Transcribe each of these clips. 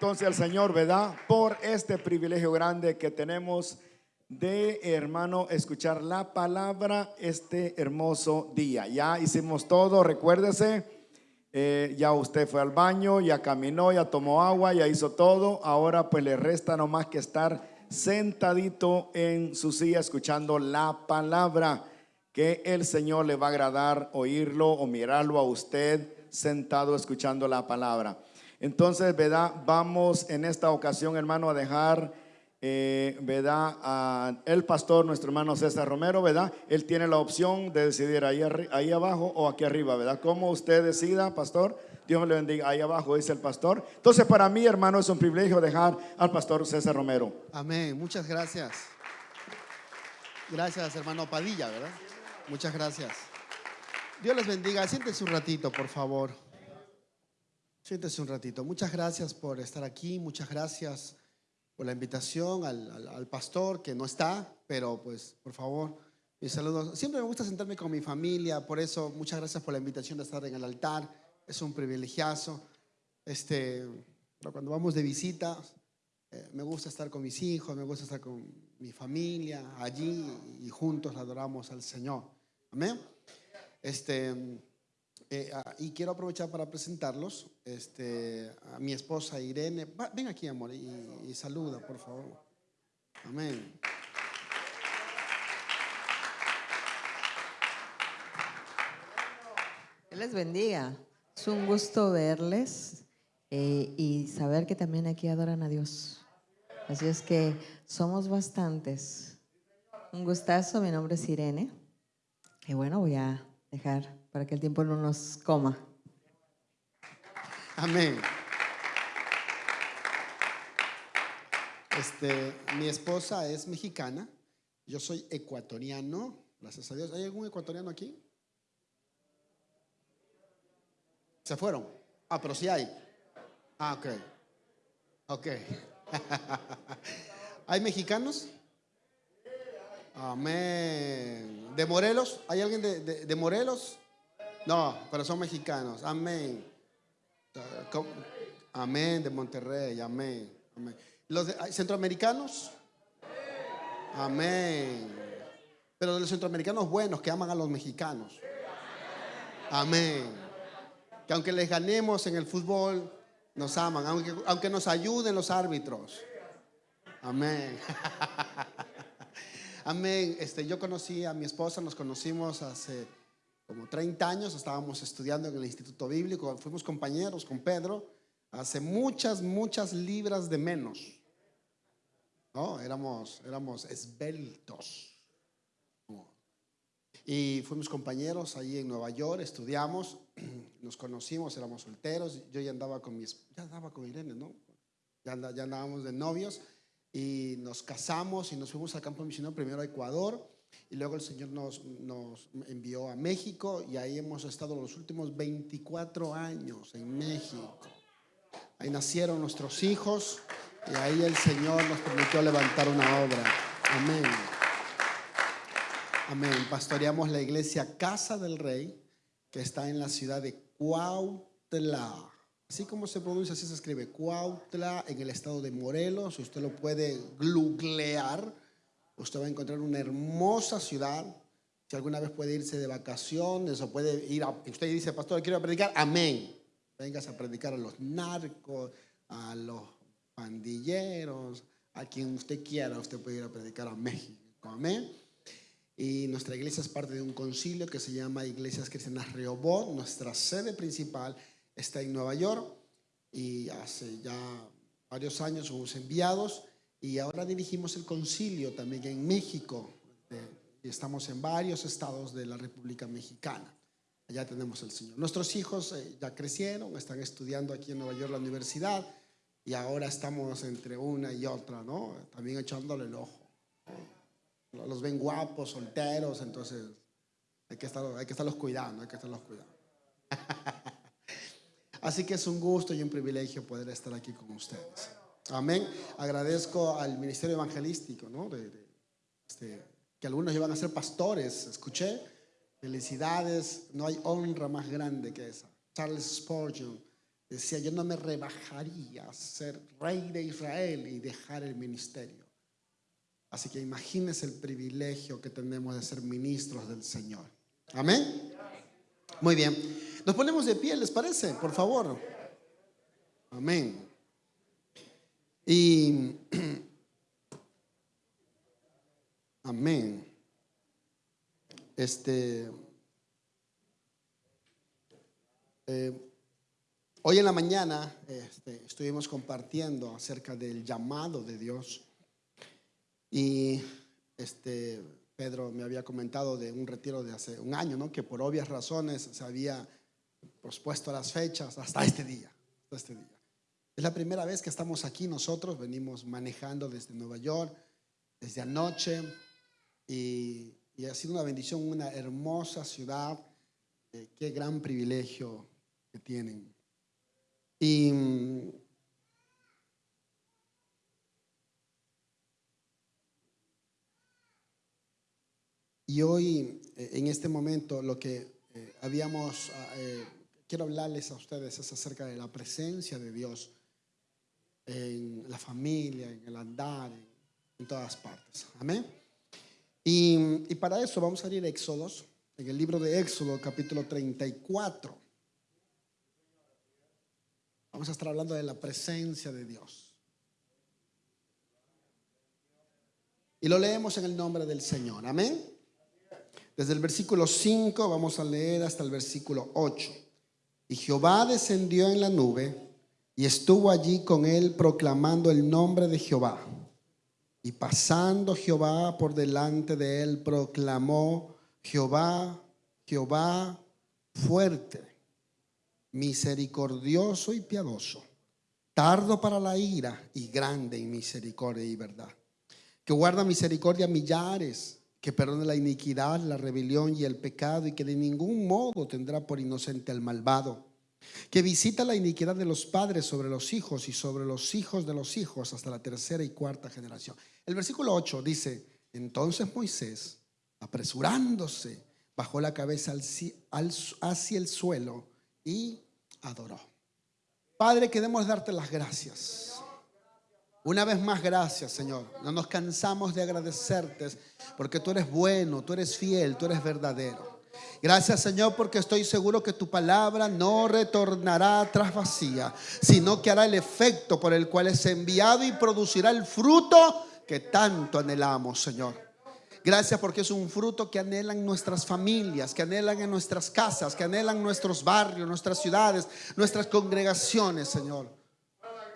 entonces al Señor, ¿verdad? Por este privilegio grande que tenemos de, hermano, escuchar la palabra este hermoso día. Ya hicimos todo, recuérdese, eh, ya usted fue al baño, ya caminó, ya tomó agua, ya hizo todo. Ahora pues le resta nomás que estar sentadito en su silla escuchando la palabra que el Señor le va a agradar oírlo o mirarlo a usted sentado escuchando la palabra. Entonces, ¿verdad? Vamos en esta ocasión, hermano, a dejar, eh, ¿verdad? A el pastor, nuestro hermano César Romero, ¿verdad? Él tiene la opción de decidir ahí, abajo o aquí arriba, ¿verdad? Como usted decida, pastor. Dios le bendiga. Ahí abajo dice el pastor. Entonces, para mí, hermano, es un privilegio dejar al pastor César Romero. Amén. Muchas gracias. Gracias, hermano Padilla, ¿verdad? Muchas gracias. Dios les bendiga. Siéntese un ratito, por favor. Siéntese un ratito. Muchas gracias por estar aquí. Muchas gracias por la invitación al, pastor que no está, pero pues, por favor, mis saludos. Siempre me gusta sentarme con mi familia, por eso muchas gracias por la invitación de estar en el altar. Es un privilegiazo. Este, cuando vamos de visita, eh, me gusta estar con mis hijos, me gusta estar con mi familia allí y juntos adoramos al Señor. Amén. Este, eh, ah, y quiero aprovechar para presentarlos este, a mi esposa Irene. ven aquí, amor, y, saluda, por favor. Amén. les bendiga. Es un gusto verles eh, y saber que también aquí adoran a Dios. Así es que somos bastantes. Un gustazo, mi nombre es Irene. Y bueno, voy a dejar para que el tiempo no nos coma. Amén. Este, mi esposa es mexicana, yo soy ecuatoriano, gracias a Dios. ¿Hay algún ecuatoriano aquí? Se fueron. Ah, pero sí hay. Ah, ok. Ok. ¿Hay mexicanos? Amén. ¿De Morelos? ¿Hay alguien de, Morelos? No, pero son mexicanos. Amén. Amén, de Monterrey. Amén. ¿Los centroamericanos? Amén. Pero de los centroamericanos buenos que aman a los mexicanos. Amén. Que aunque les ganemos en el fútbol, nos aman. Aunque, aunque nos ayuden los árbitros. Amén. Amén. Este, yo conocí a mi esposa, nos conocimos hace como 30 años, estábamos estudiando en el Instituto Bíblico, fuimos compañeros con Pedro, hace muchas, muchas libras de menos. ¿No? Éramos, éramos esbeltos. Y fuimos compañeros ahí en Nueva York, estudiamos, nos conocimos, éramos solteros, yo ya andaba con mi, ya andaba con Irene, ¿no? Ya, ya andábamos de novios y nos casamos y nos fuimos al campo misionero primero a Ecuador y luego el Señor nos, nos envió a México y ahí hemos estado los últimos 24 años en México. Ahí nacieron nuestros hijos y ahí el Señor nos permitió levantar una obra. Amén. Amén. Pastoreamos la iglesia Casa del Rey que está en la ciudad de Cuautla. Así como se pronuncia, así se escribe Cuautla en el estado de Morelos. Usted lo puede googlear. Usted va a encontrar una hermosa ciudad. Si alguna vez puede irse de vacaciones o puede ir a... Usted dice, pastor, quiero predicar. Amén. Vengas a predicar a los narcos, a los pandilleros, a quien usted quiera. Usted puede ir a predicar a México. Amén. Y nuestra iglesia es parte de un concilio que se llama Iglesias Cristianas Rehoboth. Nuestra sede principal está en Nueva York y hace ya varios años fuimos enviados y ahora dirigimos el concilio también en México y estamos en varios estados de la República Mexicana. Allá tenemos el Señor. Nuestros hijos eh, ya crecieron, están estudiando aquí en Nueva York la universidad y ahora estamos entre una y otra, ¿no? También echándole el ojo. Los ven guapos, solteros, entonces hay que, estar, hay que estarlos cuidando, hay que estarlos cuidando. Así que es un gusto y un privilegio poder estar aquí con ustedes. Amén. Agradezco al ministerio evangelístico, ¿no? Este, que algunos iban a ser pastores. Escuché. Felicidades. No hay honra más grande que esa. Charles Spurgeon decía, yo no me rebajaría a ser rey de Israel y dejar el ministerio. Así que imagínense el privilegio que tenemos de ser ministros del Señor. Amén. Muy bien. Nos ponemos de pie, ¿les parece? Por favor. Amén. Y amén. Este eh, hoy en la mañana este, estuvimos compartiendo acerca del llamado de Dios y este Pedro me había comentado de un retiro de hace un año, ¿no? Que por obvias razones se había pospuesto las fechas hasta este día, hasta este día. Es la primera vez que estamos aquí nosotros, venimos manejando desde Nueva York, desde anoche, y, ha sido una bendición, una hermosa ciudad. Eh, qué gran privilegio que tienen. Y hoy, eh, en este momento, lo que eh, habíamos, ah, quiero hablarles a ustedes es acerca de la presencia de Dios en la familia, en el andar, en, todas partes. Amén. Y, para eso vamos a ir a Éxodos, en el libro de Éxodo, capítulo 34. Vamos a estar hablando de la presencia de Dios. Y lo leemos en el nombre del Señor. Amén. Desde el versículo 5 vamos a leer hasta el versículo 8. Y Jehová descendió en la nube y estuvo allí con él proclamando el nombre de Jehová. Y pasando Jehová por delante de él, proclamó, Jehová, Jehová fuerte, misericordioso y piadoso, tardo para la ira y grande en misericordia y verdad, que guarda misericordia a millares, que perdone la iniquidad, la rebelión y el pecado, y que de ningún modo tendrá por inocente al malvado que visita la iniquidad de los padres sobre los hijos y sobre los hijos de los hijos hasta la tercera y cuarta generación. El versículo 8 dice, entonces Moisés, apresurándose, bajó la cabeza hacia el suelo y adoró. Padre, queremos darte las gracias. Una vez más, gracias, Señor. No nos cansamos de agradecerte porque tú eres bueno, tú eres fiel, tú eres verdadero. Gracias Señor porque estoy seguro que tu palabra no retornará tras vacía, sino que hará el efecto por el cual es enviado y producirá el fruto que tanto anhelamos, Señor. Gracias porque es un fruto que anhelan nuestras familias, que anhelan en nuestras casas, que anhelan nuestros barrios, nuestras ciudades, nuestras congregaciones, Señor.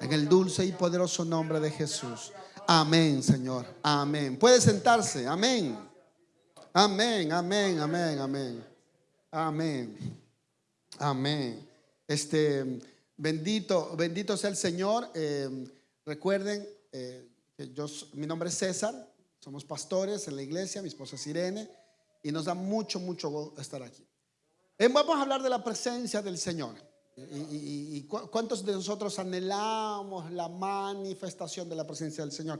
En el dulce y poderoso nombre de Jesús. Amén, Señor. Amén. Puede sentarse. Amén. Amén, amén, amén, amén. Amén. Amén. Este, bendito, bendito sea el Señor. Eh, recuerden eh, que yo, mi nombre es César, somos pastores en la iglesia, mi esposa es Irene, y nos da mucho, mucho estar aquí. Eh, vamos a hablar de la presencia del Señor. Y, cuántos de nosotros anhelamos la manifestación de la presencia del Señor.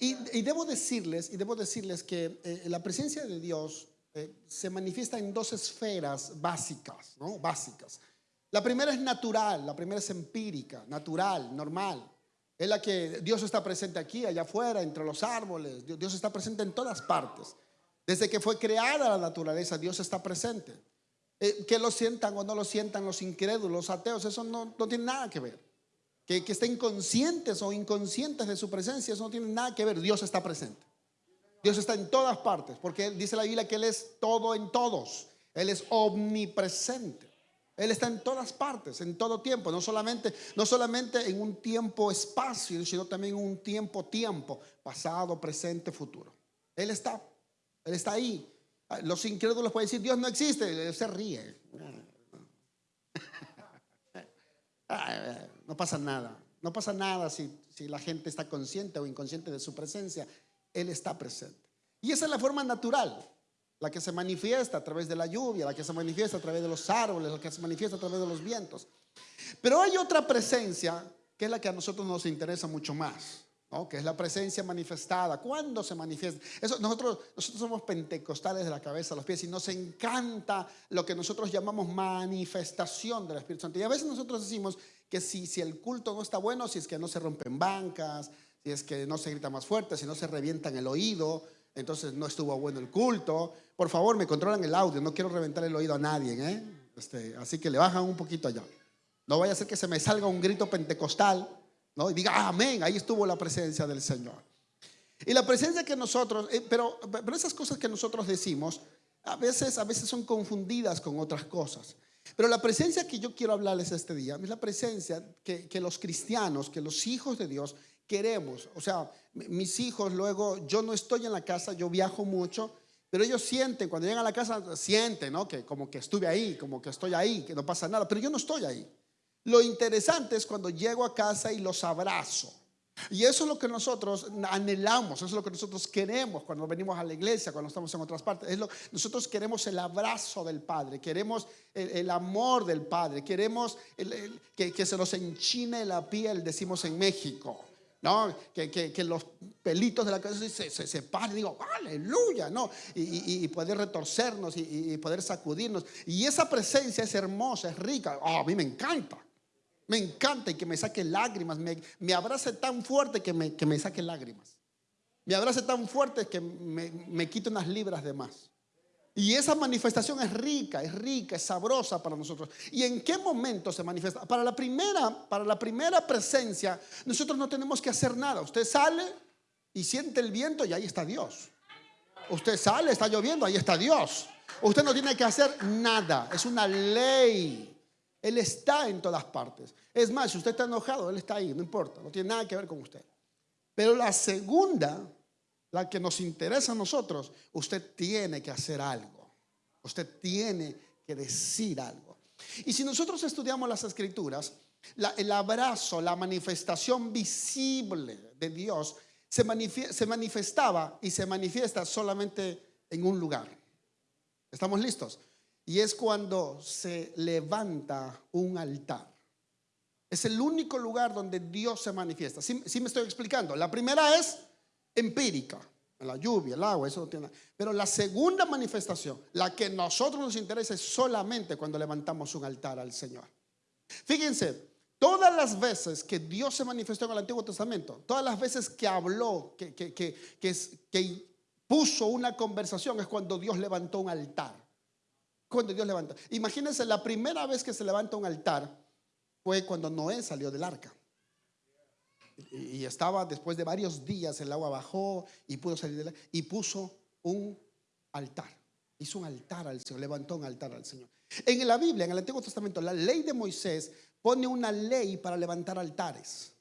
Y, debo decirles, y debo decirles que la presencia de Dios eh, se manifiesta en dos esferas básicas, ¿no? Básicas. La primera es natural, la primera es empírica, natural, normal. Es la que Dios está presente aquí, allá afuera, entre los árboles. Dios está presente en todas partes. Desde que fue creada la naturaleza, Dios está presente. Eh, que lo sientan o no lo sientan los incrédulos, los ateos, eso no, no tiene nada que ver. Que, que estén conscientes o inconscientes de su presencia, eso no tiene nada que ver. Dios está presente. Dios está en todas partes, porque dice la Biblia que Él es todo en todos. Él es omnipresente. Él está en todas partes, en todo tiempo, no solamente, no solamente en un tiempo espacio, sino también en un tiempo tiempo, pasado, presente, futuro. Él está, Él está ahí. Los incrédulos pueden decir, Dios no existe, se ríe. No pasa nada, no pasa nada si, si la gente está consciente o inconsciente de su presencia. Él está presente. Y esa es la forma natural, la que se manifiesta a través de la lluvia, la que se manifiesta a través de los árboles, la que se manifiesta a través de los vientos. Pero hay otra presencia que es la que a nosotros nos interesa mucho más. Que es la presencia manifestada. ¿Cuándo se manifiesta? Eso, nosotros, nosotros somos pentecostales de la cabeza a los pies y nos encanta lo que nosotros llamamos manifestación del Espíritu Santo. Y a veces nosotros decimos que si, si el culto no está bueno, si es que no se rompen bancas, si es que no se grita más fuerte, si no se revientan el oído, entonces no estuvo bueno el culto. Por favor, me controlan el audio, no quiero reventar el oído a nadie, ¿eh? Este, así que le bajan un poquito allá. No vaya a ser que se me salga un grito pentecostal, ¿no? Y diga, amén, ahí estuvo la presencia del Señor. Y la presencia que nosotros, eh, pero, pero esas cosas que nosotros decimos, a veces, a veces son confundidas con otras cosas. Pero la presencia que yo quiero hablarles este día es la presencia que, que los cristianos, que los hijos de Dios queremos. O sea, mis hijos luego, yo no estoy en la casa, yo viajo mucho, pero ellos sienten, cuando llegan a la casa, sienten, ¿no? Que como que estuve ahí, como que estoy ahí, que no pasa nada, pero yo no estoy ahí. Lo interesante es cuando llego a casa y los abrazo. Y eso es lo que nosotros anhelamos, eso es lo que nosotros queremos cuando venimos a la iglesia, cuando estamos en otras partes. Nosotros queremos el abrazo del Padre, queremos el, amor del Padre, queremos que, se nos enchine la piel, decimos en México. ¿no? Que, los pelitos de la cabeza se, se, se paren, digo, aleluya, ¿no? Y, poder retorcernos y, y, poder sacudirnos. Y esa presencia es hermosa, es rica. Oh, a mí me encanta. Me encanta y que me saque lágrimas, me, abrace tan fuerte que me, que me saque lágrimas. Me abrace tan fuerte que me, me quite unas libras de más. Y esa manifestación es rica, es rica, es sabrosa para nosotros. ¿Y en qué momento se manifiesta? Para la primera, para la primera presencia, nosotros no tenemos que hacer nada. Usted sale y siente el viento y ahí está Dios. Usted sale, está lloviendo, ahí está Dios. Usted no tiene que hacer nada, es una ley. Él está en todas partes. Es más, si usted está enojado, Él está ahí, no importa, no tiene nada que ver con usted. Pero la segunda, la que nos interesa a nosotros, usted tiene que hacer algo. Usted tiene que decir algo. Y si nosotros estudiamos las escrituras, el abrazo, la manifestación visible de Dios se, se manifestaba y se manifiesta solamente en un lugar. ¿Estamos listos? Y es cuando se levanta un altar. Es el único lugar donde Dios se manifiesta. ¿Sí, me estoy explicando? La primera es empírica, la lluvia, el agua, eso no tiene Pero la segunda manifestación, la que a nosotros nos interesa, es solamente cuando levantamos un altar al Señor. Fíjense, todas las veces que Dios se manifestó en el Antiguo Testamento, todas las veces que habló, que puso una conversación, es cuando Dios levantó un altar. Cuando Dios levanta. Imagínense, la primera vez que se levanta un altar fue cuando Noé salió del arca. Y estaba después de varios días, el agua bajó y pudo salir del arca y puso un altar. Hizo un altar al Señor, levantó un altar al Señor. En la Biblia, en el Antiguo Testamento, la ley de Moisés pone una ley para levantar altares.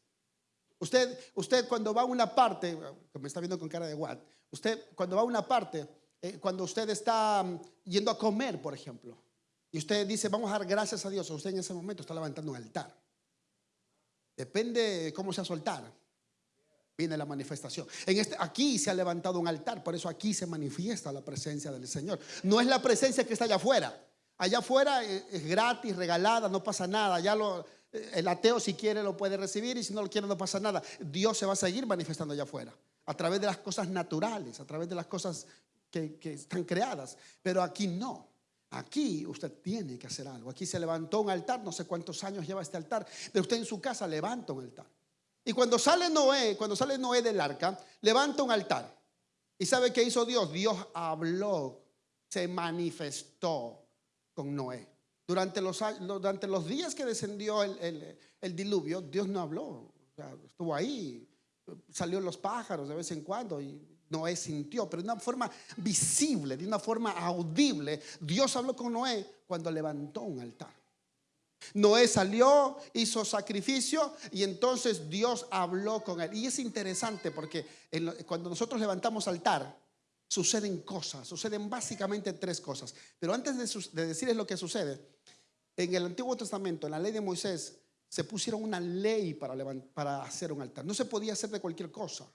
Usted, usted cuando va a una parte, me está viendo con cara de what, usted cuando va a una parte, eh, cuando usted está mm, yendo a comer, por ejemplo, y usted dice, vamos a dar gracias a Dios, usted en ese momento está levantando un altar. Depende cómo sea soltar. Viene la manifestación. Este, aquí se ha levantado un altar, por eso aquí se manifiesta la presencia del Señor. No es la presencia que está allá afuera. Allá afuera eh, es gratis, regalada, no pasa nada. Ya eh, el ateo si quiere lo puede recibir y si no lo quiere no pasa nada. Dios se va a seguir manifestando allá afuera. A través de las cosas naturales, a través de las cosas que, están creadas, pero aquí no. Aquí usted tiene que hacer algo. Aquí se levantó un altar, no sé cuántos años lleva este altar, pero usted en su casa levanta un altar. Y cuando sale Noé, cuando sale Noé del arca, levanta un altar. ¿Y sabe qué hizo Dios? Dios habló, se manifestó con Noé. Durante los, días que descendió el, el, diluvio, Dios no habló. estuvo ahí, salió los pájaros de vez en cuando y Noé sintió, pero de una forma visible, de una forma audible. Dios habló con Noé cuando levantó un altar. Noé salió, hizo sacrificio y entonces Dios habló con él. Y es interesante porque cuando nosotros levantamos altar, suceden cosas, suceden básicamente tres cosas. Pero antes de, decirles lo que sucede, en el Antiguo Testamento, en la ley de Moisés, se pusieron una ley para, para hacer un altar. No se podía hacer de cualquier cosa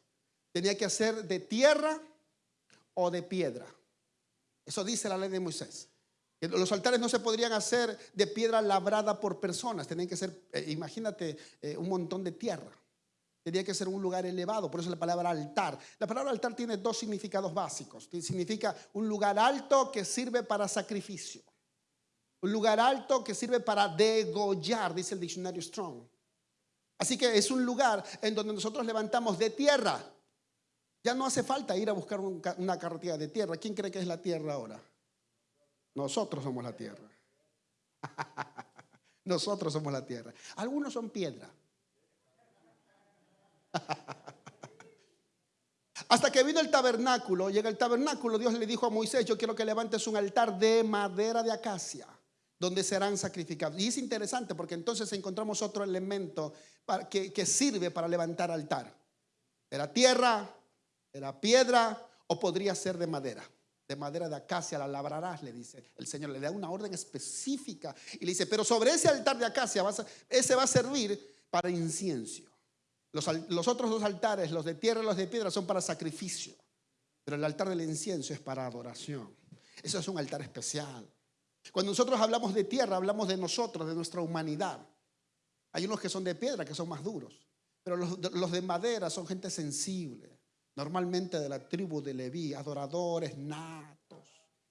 tenía que hacer de tierra o de piedra. Eso dice la ley de Moisés. Los altares no se podrían hacer de piedra labrada por personas, tenían que ser, eh, imagínate, eh, un montón de tierra. Tenía que ser un lugar elevado, por eso la palabra altar. La palabra altar tiene dos significados básicos. Significa un lugar alto que sirve para sacrificio. Un lugar alto que sirve para degollar, dice el diccionario Strong. Así que es un lugar en donde nosotros levantamos de tierra. Ya no hace falta ir a buscar una carretera de tierra. ¿Quién cree que es la tierra ahora? Nosotros somos la tierra. Nosotros somos la tierra. Algunos son piedra. Hasta que vino el tabernáculo, llega el tabernáculo, Dios le dijo a Moisés, yo quiero que levantes un altar de madera de acacia, donde serán sacrificados. Y es interesante porque entonces encontramos otro elemento que, que sirve para levantar altar. Era tierra, era piedra o podría ser de madera de madera de acacia la labrarás, le dice el Señor. Le da una orden específica y le dice, pero sobre ese altar de acacia, ese va a servir para incienso. Los, otros dos altares, los de tierra y los de piedra, son para sacrificio. Pero el altar del incienso es para adoración. Eso es un altar especial. Cuando nosotros hablamos de tierra, hablamos de nosotros, de nuestra humanidad. Hay unos que son de piedra, que son más duros. Pero los de madera son gente sensible. Normalmente de la tribu de Leví, adoradores natos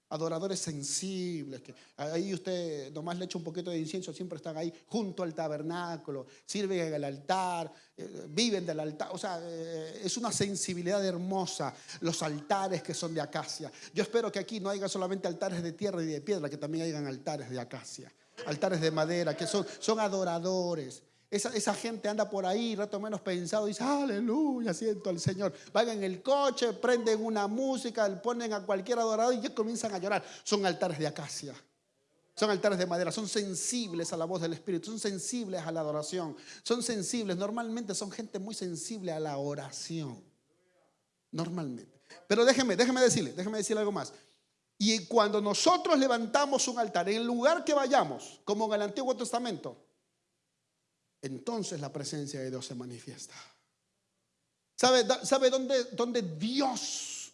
adoradores sensibles, que ahí usted nomás le echa un poquito de incienso, siempre están ahí junto al tabernáculo, sirven en el altar, eh, viven del altar, o sea, eh, es una sensibilidad hermosa los altares que son de acacia. Yo espero que aquí no haya solamente altares de tierra y de piedra, que también hayan altares de acacia, altares de madera, que son, son adoradores. Esa, gente anda por ahí, rato menos pensado, dice, aleluya, siento al Señor. Van en el coche, prenden una música, ponen a cualquier adorador y ya comienzan a llorar. Son altares de acacia, son altares de madera, son sensibles a la voz del Espíritu, son sensibles a la adoración, son sensibles, normalmente son gente muy sensible a la oración. Normalmente. Pero déjeme, déjeme decirle, déjeme decirle algo más. Y cuando nosotros levantamos un altar, en el lugar que vayamos, como en el Antiguo Testamento, entonces la presencia de Dios se manifiesta. ¿Sabe, sabe dónde, dónde Dios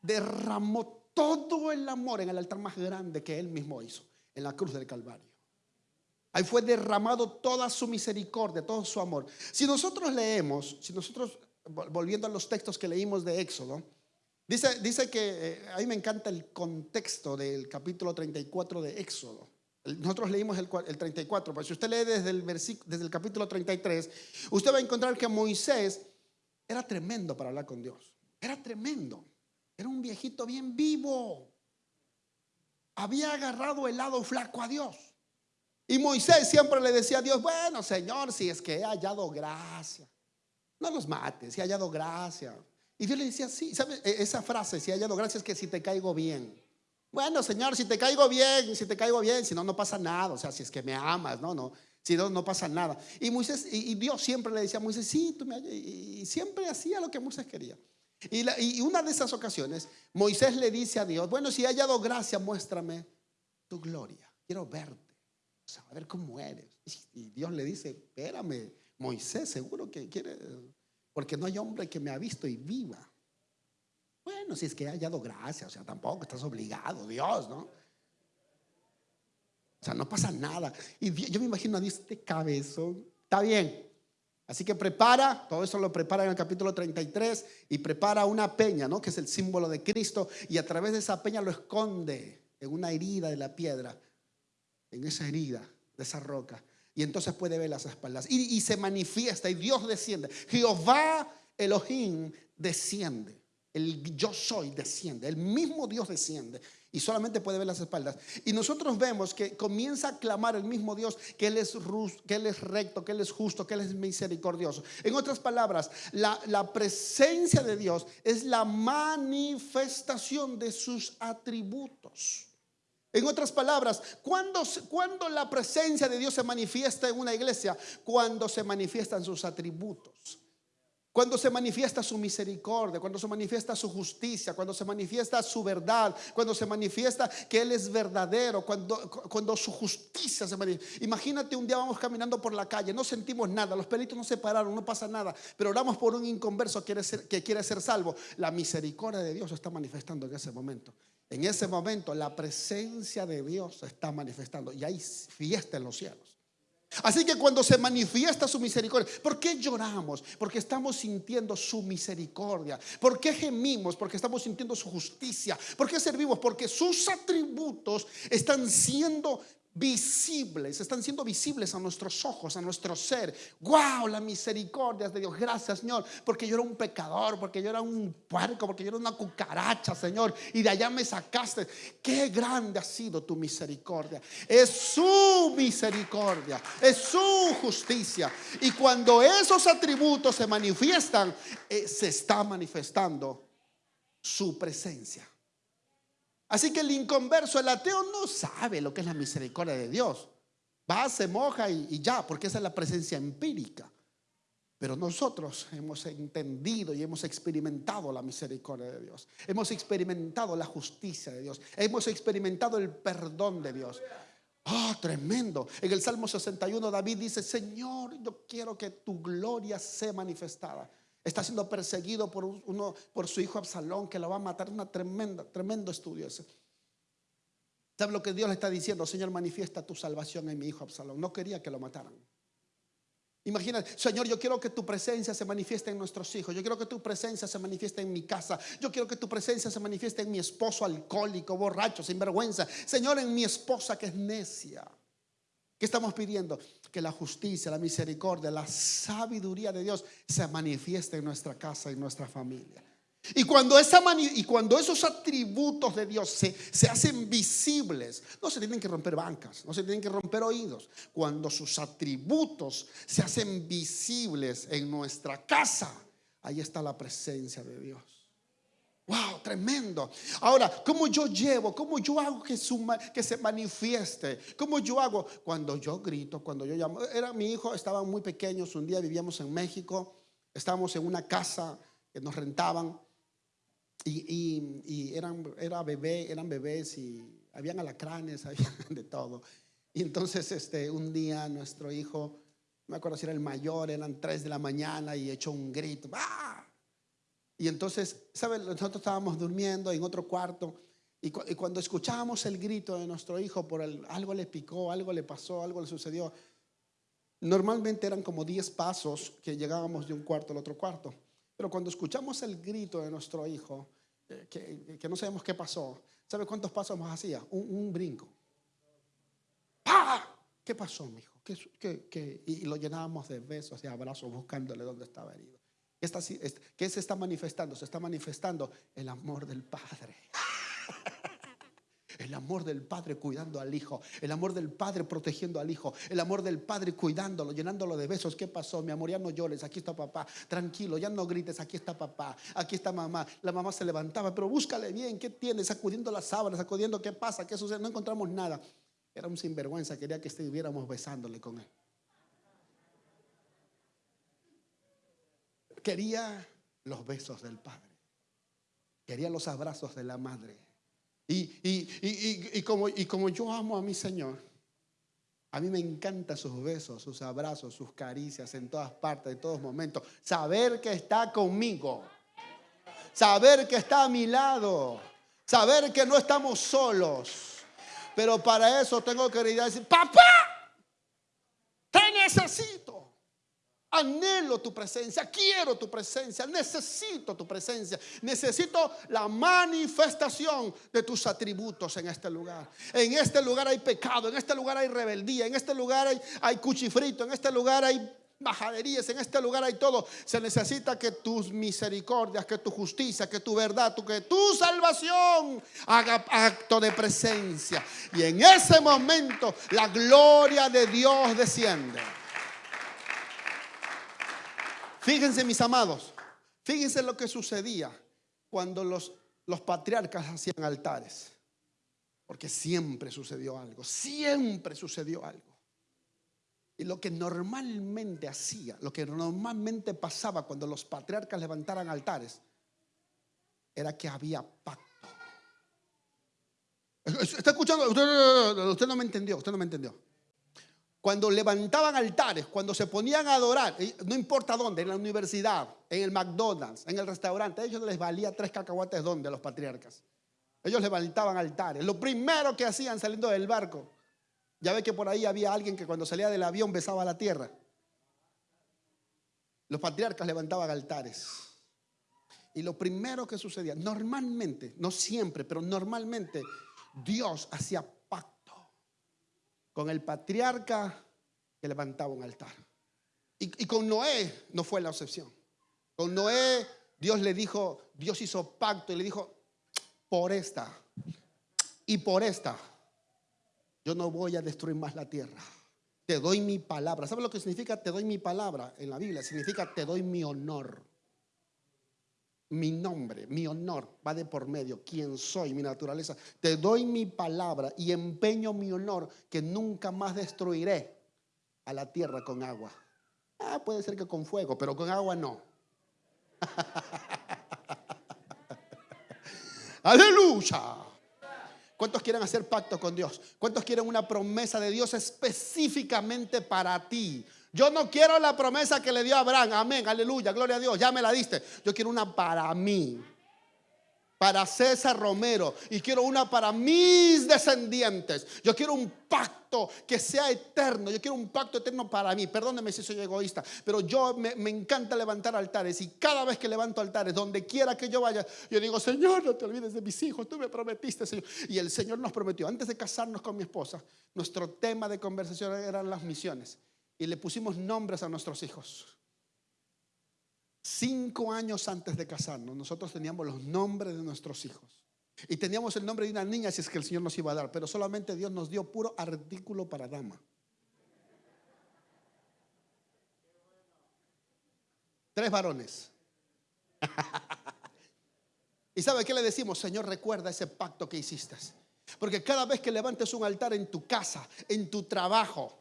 derramó todo el amor en el altar más grande que Él mismo hizo, en la cruz del Calvario? Ahí fue derramado toda su misericordia, todo su amor. Si nosotros leemos, si nosotros, volviendo a los textos que leímos de Éxodo, dice, dice que, eh, a mí me encanta el contexto del capítulo 34 de Éxodo. Nosotros leímos el, 34, pero si usted lee desde el, desde el capítulo 33, usted va a encontrar que Moisés era tremendo para hablar con Dios. Era tremendo. Era un viejito bien vivo. Había agarrado el lado flaco a Dios. Y Moisés siempre le decía a Dios, bueno, Señor, si es que he hallado gracia. No los mates, si he hallado gracia. Y Dios le decía, sí, ¿sabes? E, esa frase, si he hallado gracia, es que si te caigo bien. Bueno, Señor, si te caigo bien, si te caigo bien, si no, no pasa nada. O sea, si es que me amas, no, no. Si no, no pasa nada. Y Moisés, y, Dios siempre le decía a Moisés, sí, tú me y, siempre hacía lo que Moisés quería. Y, y, una de esas ocasiones, Moisés le dice a Dios, bueno, si he hallado gracia, muéstrame tu gloria. Quiero verte. O sea, a ver cómo eres. Y Dios le dice, espérame, Moisés, seguro que quiere, porque no hay hombre que me ha visto y viva. Bueno, si es que ha hallado gracia, o sea, tampoco estás obligado, Dios, ¿no? O sea, no pasa nada. Y yo me imagino a Dios, este cabezón, está bien. Así que prepara, todo eso lo prepara en el capítulo 33 y prepara una peña, ¿no? Que es el símbolo de Cristo y a través de esa peña lo esconde en una herida de la piedra, en esa herida de esa roca. Y entonces puede ver las espaldas. Y se manifiesta y Dios desciende. Jehová Elohim desciende. El yo soy desciende, el mismo Dios desciende y solamente puede ver las espaldas. Y nosotros vemos que comienza a clamar el mismo Dios que Él es, que él es recto, que Él es justo, que Él es misericordioso. En otras palabras, la, presencia de Dios es la manifestación de sus atributos. En otras palabras, cuando, cuando la presencia de Dios se manifiesta en una iglesia? Cuando se manifiestan sus atributos. Cuando se manifiesta su misericordia, cuando se manifiesta su justicia, cuando se manifiesta su verdad, cuando se manifiesta que Él es verdadero, cuando, cuando su justicia se manifiesta. Imagínate un día vamos caminando por la calle, no sentimos nada, los pelitos no se pararon, no pasa nada, pero oramos por un inconverso que quiere ser, que quiere ser salvo. La misericordia de Dios se está manifestando en ese momento. En ese momento la presencia de Dios se está manifestando y hay fiesta en los cielos. Así que cuando se manifiesta su misericordia, ¿por qué lloramos? Porque estamos sintiendo su misericordia. ¿Por qué gemimos? Porque estamos sintiendo su justicia. ¿Por qué servimos? Porque sus atributos están siendo visibles, están siendo visibles a nuestros ojos, a nuestro ser. ¡Wow! La misericordia de Dios. Gracias, Señor, porque yo era un pecador, porque yo era un puerco, porque yo era una cucaracha, Señor, y de allá me sacaste. Qué grande ha sido tu misericordia. Es su misericordia, es su justicia. Y cuando esos atributos se manifiestan, eh, se está manifestando su presencia. Así que el inconverso, el ateo, no sabe lo que es la misericordia de Dios. Va, se moja y, ya, porque esa es la presencia empírica. Pero nosotros hemos entendido y hemos experimentado la misericordia de Dios. Hemos experimentado la justicia de Dios. Hemos experimentado el perdón de Dios. Oh, tremendo. En el Salmo 61 David dice, Señor, yo quiero que tu gloria sea manifestada. Está siendo perseguido por, uno, por su hijo Absalón, que lo va a matar. Una tremenda, tremendo estudio ese. ¿Sabe lo que Dios le está diciendo? Señor, manifiesta tu salvación en mi hijo Absalón. No quería que lo mataran. Imagina, Señor, yo quiero que tu presencia se manifieste en nuestros hijos. Yo quiero que tu presencia se manifieste en mi casa. Yo quiero que tu presencia se manifieste en mi esposo alcohólico, borracho, sin vergüenza. Señor, en mi esposa que es necia. ¿Qué estamos pidiendo? Que la justicia, la misericordia, la sabiduría de Dios se manifieste en nuestra casa en nuestra familia. Y cuando, y cuando esos atributos de Dios se, se hacen visibles, no se tienen que romper bancas, no se tienen que romper oídos. Cuando sus atributos se hacen visibles en nuestra casa, ahí está la presencia de Dios. Wow, tremendo. Ahora, ¿cómo yo llevo? ¿Cómo yo hago que, se manifieste? ¿Cómo yo hago? Cuando yo grito, cuando yo llamo. Era mi hijo, estaban muy pequeños. Un día vivíamos en México. Estábamos en una casa que nos rentaban. Y, eran, era bebé, eran bebés y habían alacranes, había de todo. Y entonces este, un día nuestro hijo, no me acuerdo si era el mayor, eran tres de la mañana y echó un grito. ¡Ah! Y entonces, ¿sabes? Nosotros estábamos durmiendo en otro cuarto y, cuando escuchábamos el grito de nuestro hijo por el, algo le picó, algo le pasó, algo le sucedió, normalmente eran como 10 pasos que llegábamos de un cuarto al otro cuarto. Pero cuando escuchamos el grito de nuestro hijo, eh, que, no sabemos qué pasó, ¿sabe cuántos pasos más hacía? Un, brinco. ¡Ah! ¿Qué pasó, mi hijo? ¿Qué, y lo llenábamos de besos y abrazos buscándole dónde estaba herido. ¿Qué se está manifestando? Se está manifestando el amor del Padre. El amor del Padre cuidando al Hijo. El amor del Padre protegiendo al Hijo. El amor del Padre cuidándolo, llenándolo de besos. ¿Qué pasó? Mi amor, ya no llores. Aquí está papá. Tranquilo, ya no grites. Aquí está papá. Aquí está mamá. La mamá se levantaba, pero búscale bien. ¿Qué tiene? Sacudiendo las sábanas, sacudiendo qué pasa, qué sucede. No encontramos nada. Era un sinvergüenza. Quería que estuviéramos besándole con él. Quería los besos del Padre. Quería los abrazos de la Madre. Y, como, y como yo amo a mi Señor, a mí me encantan sus besos, sus abrazos, sus caricias en todas partes, en todos momentos. Saber que está conmigo. Saber que está a mi lado. Saber que no estamos solos. Pero para eso tengo que ir a decir, papá, te necesito. Anhelo tu presencia, quiero tu presencia, necesito tu presencia, necesito la manifestación de tus atributos en este lugar. En este lugar hay pecado, en este lugar hay rebeldía, en este lugar hay, hay cuchifrito, en este lugar hay bajaderías, en este lugar hay todo. Se necesita que tus misericordias, que tu justicia, que tu verdad, que tu salvación haga acto de presencia. Y en ese momento la gloria de Dios desciende. Fíjense mis amados, fíjense lo que sucedía cuando los, los patriarcas hacían altares. Porque siempre sucedió algo, siempre sucedió algo. Y lo que normalmente hacía, lo que normalmente pasaba cuando los patriarcas levantaran altares, era que había pacto. ¿Está escuchando? usted no me entendió, usted no me entendió cuando levantaban altares, cuando se ponían a adorar, no importa dónde, en la universidad, en el McDonald's, en el restaurante, a ellos les valía tres cacahuates donde los patriarcas. Ellos levantaban altares. Lo primero que hacían saliendo del barco Ya ve que por ahí había alguien que cuando salía del avión besaba la tierra. Los patriarcas levantaban altares. Y lo primero que sucedía, normalmente, no siempre, pero normalmente, Dios hacía con el patriarca que levantaba un altar. Y, y con Noé no fue la excepción. Con Noé Dios le dijo, Dios hizo pacto y le dijo, por esta y por esta, yo no voy a destruir más la tierra. Te doy mi palabra. ¿Sabes lo que significa te doy mi palabra en la Biblia? Significa te doy mi honor. Mi nombre, mi honor va de por medio. ¿Quién soy? Mi naturaleza. Te doy mi palabra y empeño mi honor que nunca más destruiré a la tierra con agua. Ah, puede ser que con fuego, pero con agua no. Aleluya. ¿Cuántos quieren hacer pacto con Dios? ¿Cuántos quieren una promesa de Dios específicamente para ti? Yo no quiero la promesa que le dio a Abraham. Amén, aleluya, gloria a Dios. Ya me la diste. Yo quiero una para mí para César Romero y quiero una para mis descendientes. Yo quiero un pacto que sea eterno. Yo quiero un pacto eterno para mí. Perdóneme si soy egoísta, pero yo me, me, encanta levantar altares y cada vez que levanto altares, donde quiera que yo vaya, yo digo, Señor, no te olvides de mis hijos. Tú me prometiste, Señor. Y el Señor nos prometió, antes de casarnos con mi esposa, nuestro tema de conversación eran las misiones. Y le pusimos nombres a nuestros hijos. Cinco años antes de casarnos, nosotros teníamos los nombres de nuestros hijos. Y teníamos el nombre de una niña si es que el Señor nos iba a dar, pero solamente Dios nos dio puro artículo para dama. Tres varones. ¿Y sabe qué le decimos? Señor, recuerda ese pacto que hiciste. Porque cada vez que levantes un altar en tu casa, en tu trabajo,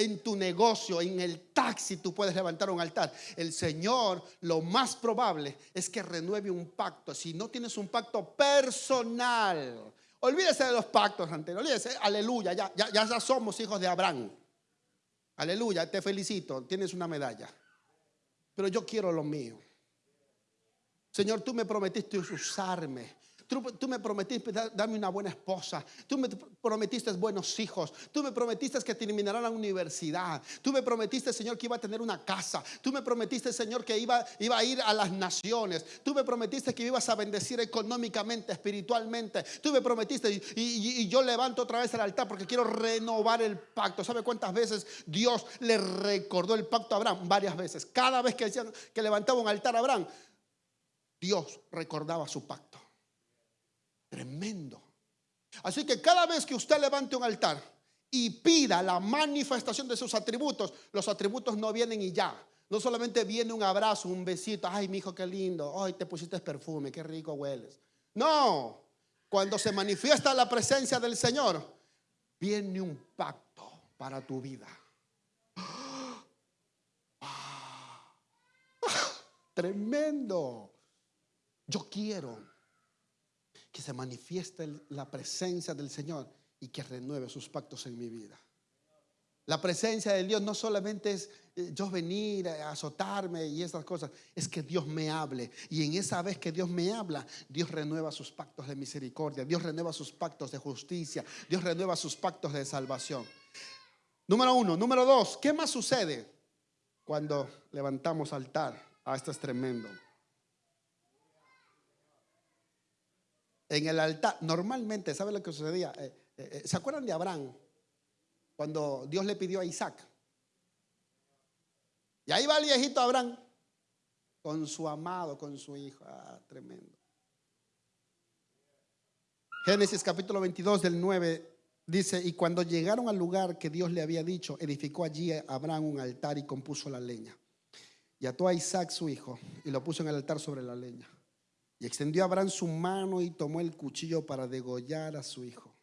en tu negocio, en el taxi, tú puedes levantar un altar. El Señor, lo más probable es que renueve un pacto. Si no tienes un pacto personal, olvídese de los pactos anteriores. Olvídese, aleluya, ya, ya, ya somos hijos de Abraham. Aleluya, te felicito, tienes una medalla. Pero yo quiero lo mío. Señor, tú me prometiste usarme. Tú, me prometiste darme una buena esposa. Tú me prometiste buenos hijos. Tú me prometiste que terminará la universidad. Tú me prometiste, Señor, que iba a tener una casa. Tú me prometiste, Señor, que iba, iba a ir a las naciones. Tú me prometiste que ibas a bendecir económicamente, espiritualmente. Tú me prometiste y, yo levanto otra vez el altar porque quiero renovar el pacto. ¿Sabe cuántas veces Dios le recordó el pacto a Abraham? Varias veces. Cada vez que, que levantaba un altar a Abraham, Dios recordaba su pacto. Tremendo. Así que cada vez que usted levante un altar y pida la manifestación de sus atributos, los atributos no vienen y ya. No solamente viene un abrazo, un besito, ay, mi hijo, qué lindo, ay, te pusiste perfume, qué rico hueles. No, cuando se manifiesta la presencia del Señor, viene un pacto para tu vida. Tremendo. Yo quiero que se manifieste la presencia del Señor y que renueve sus pactos en mi vida. La presencia de Dios no solamente es eh, yo venir a azotarme y esas cosas, es que Dios me hable. Y en esa vez que Dios me habla, Dios renueva sus pactos de misericordia, Dios renueva sus pactos de justicia, Dios renueva sus pactos de salvación. Número uno. Número dos, ¿qué más sucede cuando levantamos altar? Ah, esto es tremendo. En el altar, normalmente, ¿sabe lo que sucedía? Eh, eh, eh, ¿Se acuerdan de Abraham? Cuando Dios le pidió a Isaac. Y ahí va el viejito Abraham con su amado, con su hijo. Ah, tremendo. Génesis capítulo 22 del 9 dice, y cuando llegaron al lugar que Dios le había dicho, edificó allí Abraham un altar y compuso la leña. Y ató a Isaac su hijo y lo puso en el altar sobre la leña. Y extendió Abraham su mano y tomó el cuchillo para degollar a su hijo.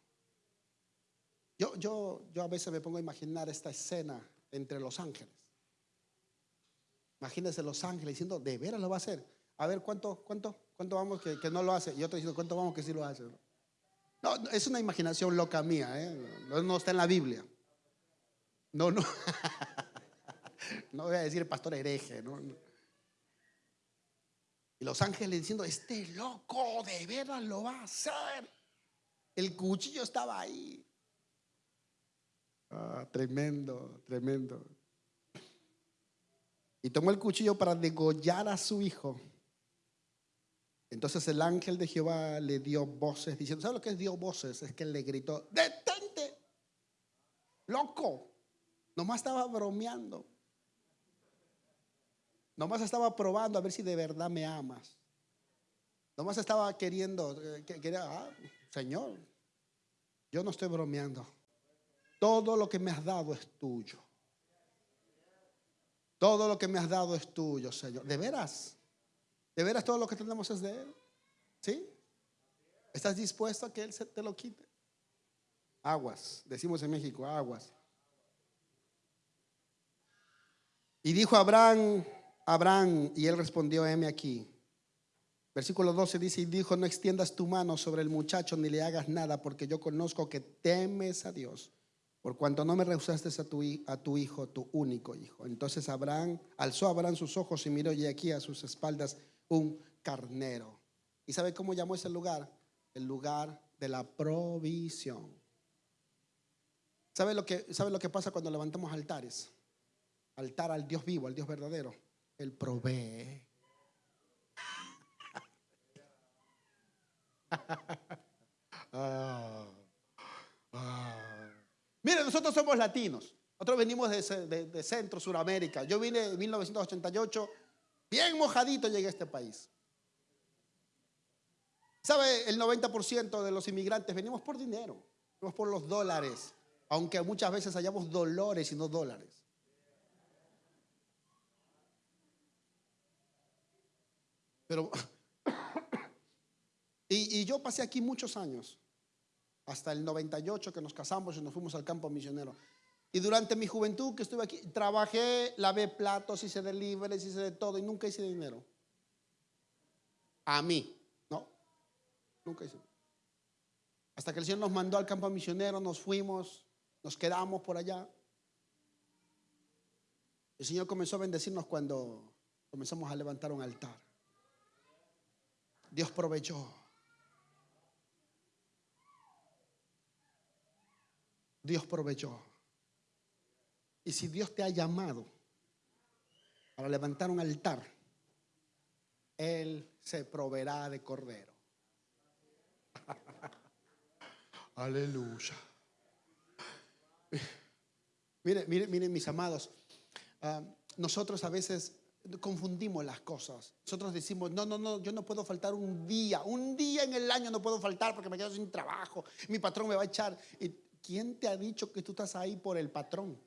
Yo, yo, yo a veces me pongo a imaginar esta escena entre los ángeles. Imagínense los ángeles diciendo, de veras lo va a hacer. A ver, ¿cuánto, cuánto, cuánto vamos que, no lo hace? Y otro diciendo, ¿cuánto vamos que sí lo hace? No, es una imaginación loca mía, ¿eh? no, está en la Biblia. No, no. no voy a decir pastor hereje, ¿no? Y los ángeles diciendo, este loco de veras lo va a hacer. El cuchillo estaba ahí. Ah, tremendo, tremendo. Y tomó el cuchillo para degollar a su hijo. Entonces el ángel de Jehová le dio voces diciendo, ¿sabes lo que es dio voces? Es que él le gritó, detente, loco. Nomás estaba bromeando. Nomás estaba probando a ver si de verdad me amas. Nomás estaba queriendo, eh, que- quería, ah, Señor, yo no estoy bromeando. Todo lo que me has dado es tuyo. Todo lo que me has dado es tuyo, Señor. ¿De veras? ¿De veras todo lo que tenemos es de Él? ¿Sí? ¿Estás dispuesto a que Él se te lo quite? Aguas, decimos en México, aguas. Y dijo Abraham, Abraham, y él respondió, heme aquí. Versículo 12 dice, y dijo, no extiendas tu mano sobre el muchacho ni le hagas nada, porque yo conozco que temes a Dios, por cuanto no me rehusaste a tu, a tu hijo, tu único hijo. Entonces Abraham, alzó Abraham sus ojos y miró y aquí a sus espaldas un carnero. ¿Y sabe cómo llamó ese lugar? El lugar de la provisión. ¿Sabe lo que, sabe lo que pasa cuando levantamos altares? Altar al Dios vivo, al Dios verdadero. Él provee. Ah, ah. Mire, nosotros somos latinos. Nosotros venimos de, de Centro, Suramérica. Yo vine en 1988, bien mojadito llegué a este país. ¿Sabe? El 90% de los inmigrantes venimos por dinero, venimos por los dólares, aunque muchas veces hallamos dolores y no dólares. Pero, y, yo pasé aquí muchos años, hasta el 98 que nos casamos y nos fuimos al campo misionero. Y durante mi juventud que estuve aquí, trabajé, lavé platos, hice deliveries, hice de todo y nunca hice dinero. A mí, ¿no? Nunca hice. Hasta que el Señor nos mandó al campo misionero, nos fuimos, nos quedamos por allá. El Señor comenzó a bendecirnos cuando comenzamos a levantar un altar. Dios proveyó. Dios proveyó. Y si Dios te ha llamado para levantar un altar, Él se proveerá de cordero. Aleluya. Mire, mire, miren mis amados, ah, nosotros a veces confundimos las cosas. Nosotros decimos, no, no, no, yo no puedo faltar un día, un día en el año no puedo faltar porque me quedo sin trabajo, mi patrón me va a echar. ¿Y quién te ha dicho que tú estás ahí por el patrón?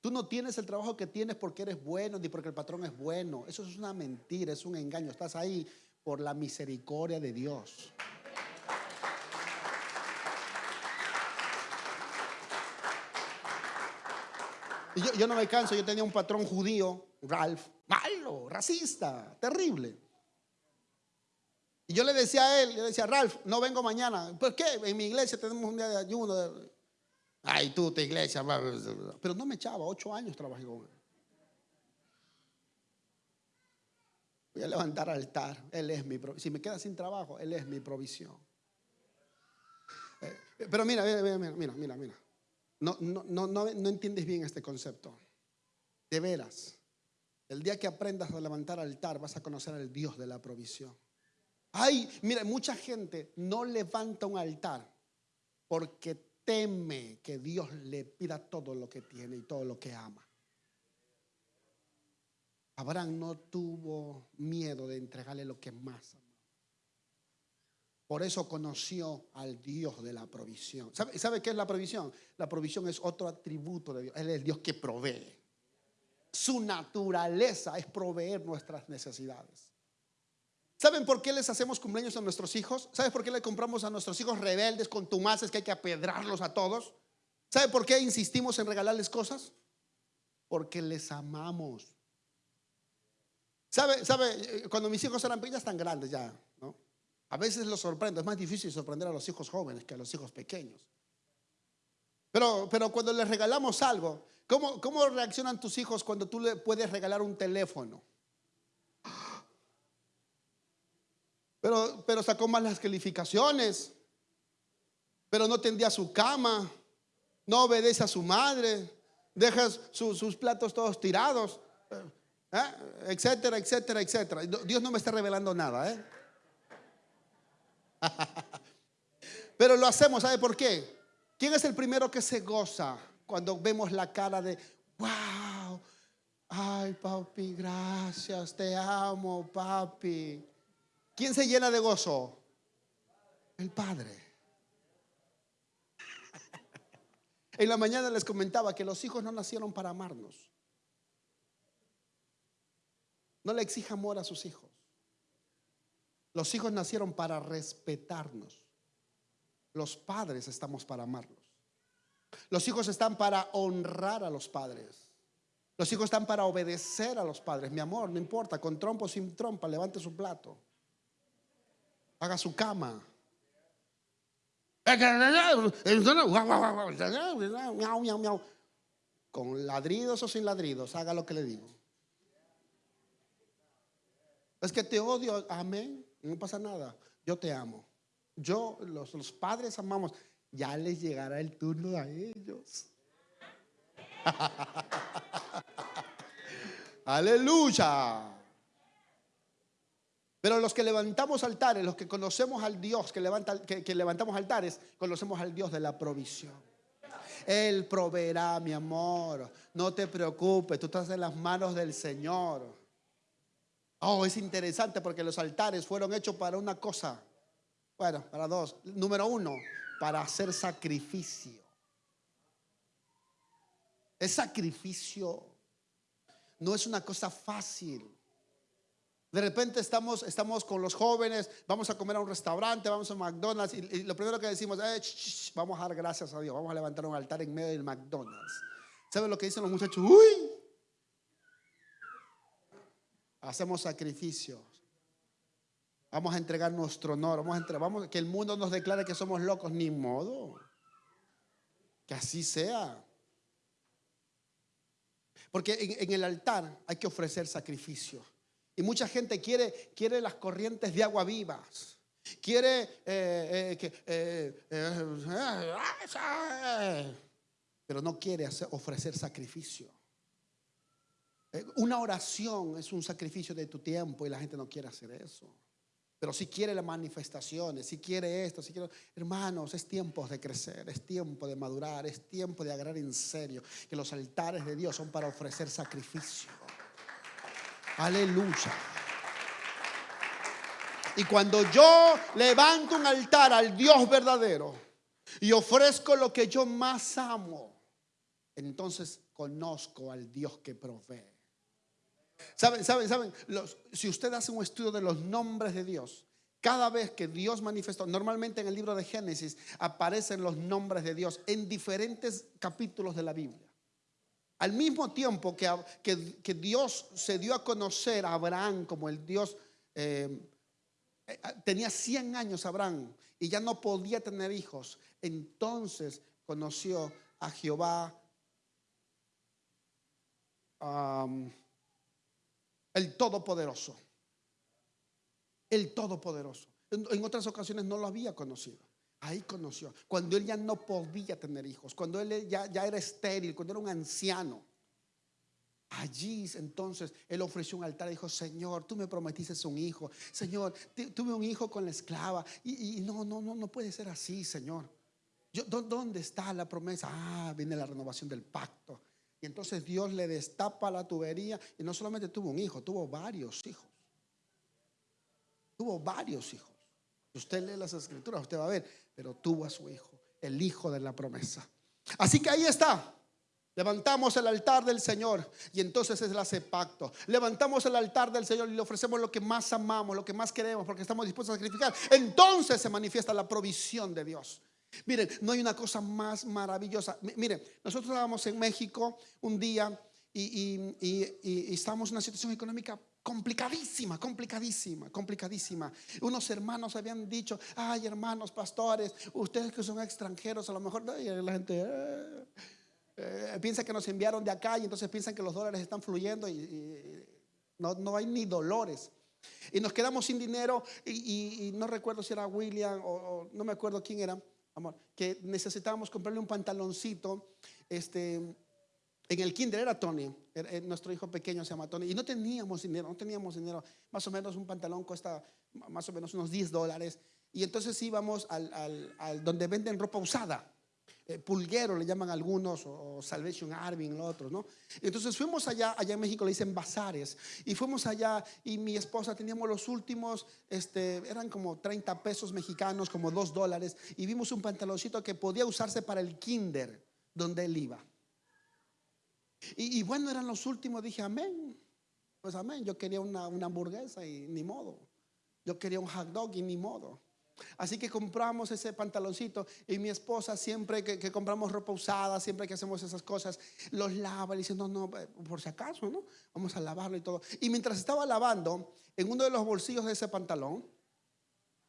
Tú no tienes el trabajo que tienes porque eres bueno ni porque el patrón es bueno. Eso es una mentira, es un engaño. Estás ahí por la misericordia de Dios. Yo, no me canso, yo tenía un patrón judío, Ralph, malo, racista, terrible. Y yo le decía a él, le decía, Ralph, no vengo mañana. ¿Por qué? En mi iglesia tenemos un día de ayuno. Ay, tú, tu iglesia. Pero no me echaba, ocho años trabajé con él. Voy a levantar altar. Él es mi. Si me queda sin trabajo, Él es mi provisión. Eh, pero mira, mira, mira, mira, mira, mira. No, no, no, no, no entiendes bien este concepto. De veras. El día que aprendas a levantar altar, vas a conocer al Dios de la provisión. Ay, mira, mucha gente no levanta un altar porque teme que Dios le pida todo lo que tiene y todo lo que ama. Abraham no tuvo miedo de entregarle lo que más amaba. Por eso conoció al Dios de la provisión. ¿Sabe, ¿Sabe qué es la provisión? La provisión es otro atributo de Dios. Él es el Dios que provee. Su naturaleza es proveer nuestras necesidades. ¿Saben por qué les hacemos cumpleaños a nuestros hijos? ¿Saben por qué le compramos a nuestros hijos rebeldes, contumaces, que hay que apedrarlos a todos? ¿Saben por qué insistimos en regalarles cosas? Porque les amamos. ¿Sabe? ¿Sabe? Cuando mis hijos eran pequeños, están grandes ya. A veces los sorprendo. Es más difícil sorprender a los hijos jóvenes que a los hijos pequeños. Pero, pero cuando les regalamos algo, ¿cómo, ¿cómo reaccionan tus hijos cuando tú le puedes regalar un teléfono? Pero, pero sacó mal las calificaciones. Pero no tendía su cama. no obedece a su madre, deja su- sus platos todos tirados, ¿eh? etcétera, etcétera, etcétera. Dios no me está revelando nada, ¿eh? Pero lo hacemos, ¿sabe por qué? ¿Quién es el primero que se goza cuando vemos la cara de, wow, ay papi, gracias, te amo, papi? ¿Quién se llena de gozo? El Padre. En la mañana les comentaba que los hijos no nacieron para amarnos. No le exija amor a sus hijos. Los hijos nacieron para respetarnos. Los padres estamos para amarlos. Los hijos están para honrar a los padres. Los hijos están para obedecer a los padres. Mi amor, no importa, con trompo o sin trompa, levante su plato. Haga su cama. Con ladridos o sin ladridos, haga lo que le digo. Es que te odio, amén. No pasa nada. Yo te amo. Yo, los, los padres amamos. Ya les llegará el turno a ellos. Aleluya. Pero los que levantamos altares, los que conocemos al Dios, que, levanta, que, que levantamos altares, conocemos al Dios de la provisión. Él proveerá, mi amor. No te preocupes, tú estás en las manos del Señor. Oh, es interesante porque los altares fueron hechos para una cosa. Bueno, para dos. Número uno, para hacer sacrificio. Es sacrificio. No es una cosa fácil. De repente estamos, estamos con los jóvenes, vamos a comer a un restaurante, vamos a McDonald's y, lo primero que decimos es, "Shh, shh, vamos a dar gracias a Dios, vamos a levantar un altar en medio del McDonald's. ¿Saben lo que dicen los muchachos? Uy, hacemos sacrificios. Vamos a entregar nuestro honor, vamos a vamos, que el mundo nos declare que somos locos, ni modo. Que así sea. Porque en, el altar hay que ofrecer sacrificio. Y mucha gente quiere, quiere las corrientes de agua vivas. Quiere eh, eh, eh, eh, eh, pero no quiere hacer- ofrecer sacrificio. Eh, Una oración es un sacrificio de tu tiempo y la gente no quiere hacer eso. Pero si quiere las manifestaciones, si quiere esto, si quiere... Hermanos, es tiempo de crecer, es tiempo de madurar, es tiempo de agarrar en serio que los altares de Dios son para ofrecer sacrificio. Aleluya. Y cuando yo levanto un altar al Dios verdadero y ofrezco lo que yo más amo, entonces conozco al Dios que provee. Saben, saben, saben, si usted hace un estudio de los nombres de Dios, cada vez que Dios manifestó, normalmente en el libro de Génesis aparecen los nombres de Dios en diferentes capítulos de la Biblia. Al mismo tiempo que, que- que Dios se dio a conocer a Abraham como el Dios, eh, eh, tenía 100 años Abraham y ya no podía tener hijos, entonces conoció a Jehová, el Todopoderoso, el Todopoderoso. En, otras ocasiones no lo había conocido. Ahí conoció. Cuando él ya no podía tener hijos, cuando él ya, era estéril, cuando era un anciano. Allí entonces él ofreció un altar y dijo, Señor, tú me prometiste un hijo. Señor, tu- tuve un hijo con la esclava. Y, no, no, no, no puede ser así, Señor. Yo, ¿dó- ¿Dónde está la promesa? Ah, viene la renovación del pacto. Y entonces Dios le destapa la tubería y no solamente tuvo un hijo, tuvo varios hijos. Tuvo varios hijos. Si usted lee las escrituras, usted va a ver, pero tuvo a su hijo, el hijo de la promesa. Así que ahí está. Levantamos el altar del Señor y entonces es hace pacto. Levantamos el altar del Señor y le ofrecemos lo que más amamos, lo que más queremos, porque estamos dispuestos a sacrificar. Entonces se manifiesta la provisión de Dios. Miren, no hay una cosa más maravillosa. Mi- Miren, nosotros estábamos en México un día y, y, estábamos en una situación económica complicadísima, complicadísima, complicadísima. Unos hermanos habían dicho, ay hermanos pastores, ustedes que son extranjeros, a lo mejor la gente eh, eh, piensa que nos enviaron de acá y entonces piensan que los dólares están fluyendo y, no, no hay ni dolores. Y nos quedamos sin dinero y, no recuerdo si era William o no me acuerdo quién era. Amor, que necesitábamos comprarle un pantaloncito, este, en el kinder era Tony, era- era- nuestro hijo pequeño se llama Tony, y no teníamos dinero, no teníamos dinero, más o menos un pantalón cuesta más o menos unos 10 dólares, y entonces íbamos al, al- al donde venden ropa usada, eh, pulguero le llaman algunos, o, Salvation Army, los otros, ¿no? Entonces fuimos allá, allá en México le dicen bazares, y fuimos allá y mi esposa teníamos los últimos, este, eran como 30 pesos mexicanos, como 2 dólares, y vimos un pantaloncito que podía usarse para el kinder donde él iba. Y, y bueno, eran los últimos, dije, amén. Pues amén, yo quería una, una hamburguesa y ni modo. Yo quería un hot dog y ni modo. Así que compramos ese pantaloncito y mi esposa siempre que, compramos ropa usada, siempre que hacemos esas cosas, los lava y dice, no, no, eh, por si acaso, ¿no? Vamos a lavarlo y todo. Y mientras estaba lavando, en uno de los bolsillos de ese pantalón,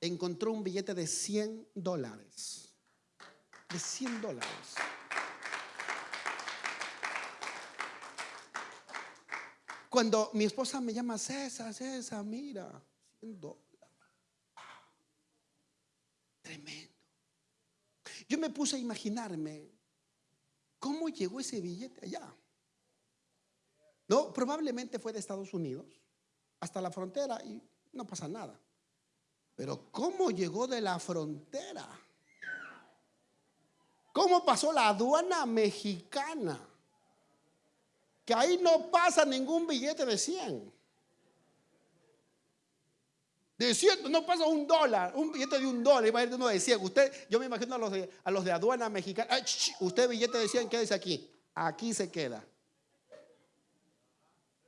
encontró un billete de 100 dólares. De 100 dólares. Cuando mi esposa me llama, César, César, mira, 100 dólares. Tremendo. Yo me puse a imaginarme cómo llegó ese billete allá. No, probablemente fue de Estados Unidos hasta la frontera y no pasa nada. Pero ¿cómo llegó de la frontera? ¿Cómo pasó la aduana mexicana? Que ahí no pasa ningún billete de 100. De 100, no pasa un dólar, un billete de un dólar, de uno de 100. Usted, yo me imagino a los de, a los de aduana mexicana. Usted billete de 100, quédese aquí. Aquí se queda.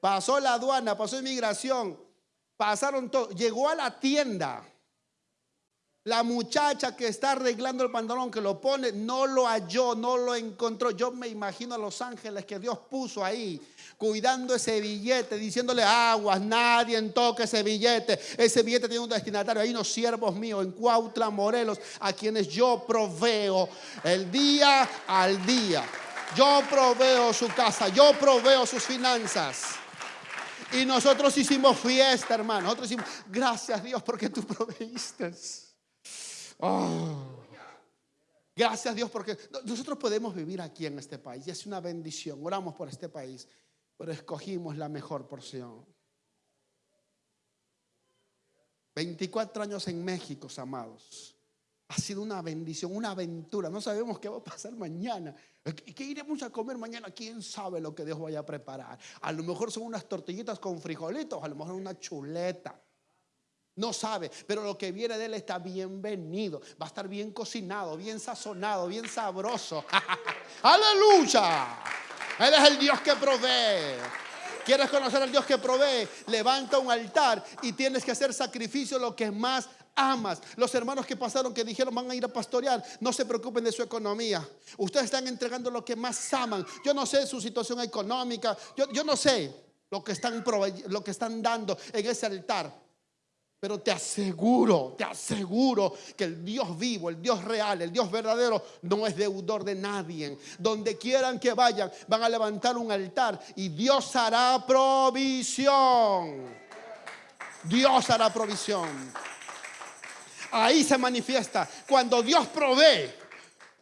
Pasó la aduana, pasó inmigración, pasaron todo. Llegó a la tienda. La muchacha que está arreglando el pantalón, que lo pone, no lo halló, no lo encontró. Yo me imagino a los ángeles que Dios puso ahí, cuidando ese billete, diciéndole aguas, nadie toque ese billete. Ese billete tiene un destinatario. Hay unos siervos míos en Cuautla, Morelos, a quienes yo proveo el día al día. Yo proveo su casa, yo proveo sus finanzas. Y nosotros hicimos fiesta, hermano. Nosotros hicimos, gracias Dios porque tú proveíste. Oh. Gracias Dios porque nosotros podemos vivir aquí en este país y es una bendición. Oramos por este país, pero escogimos la mejor porción. 24 años en México, amados. Ha sido una bendición, una aventura. No sabemos qué va a pasar mañana. ¿Qué iremos a comer mañana? ¿Quién sabe lo que Dios vaya a preparar? A lo mejor son unas tortillitas con frijolitos, a lo mejor una chuleta. No sabe, pero lo que viene de él está bienvenido. Va a estar bien cocinado, bien sazonado, bien sabroso. Aleluya. Él es el Dios que provee. ¿Quieres conocer al Dios que provee? Levanta un altar y tienes que hacer sacrificio lo que más amas. Los hermanos que pasaron que dijeron van a ir a pastorear, no se preocupen de su economía. Ustedes están entregando lo que más aman. Yo no sé su situación económica. Yo, yo no sé lo que, están lo que están dando en ese altar. Pero te aseguro, te aseguro que el Dios vivo, el Dios real, el Dios verdadero no es deudor de nadie. Donde quieran que vayan, van a levantar un altar y Dios hará provisión. Dios hará provisión. Ahí se manifiesta. Cuando Dios provee,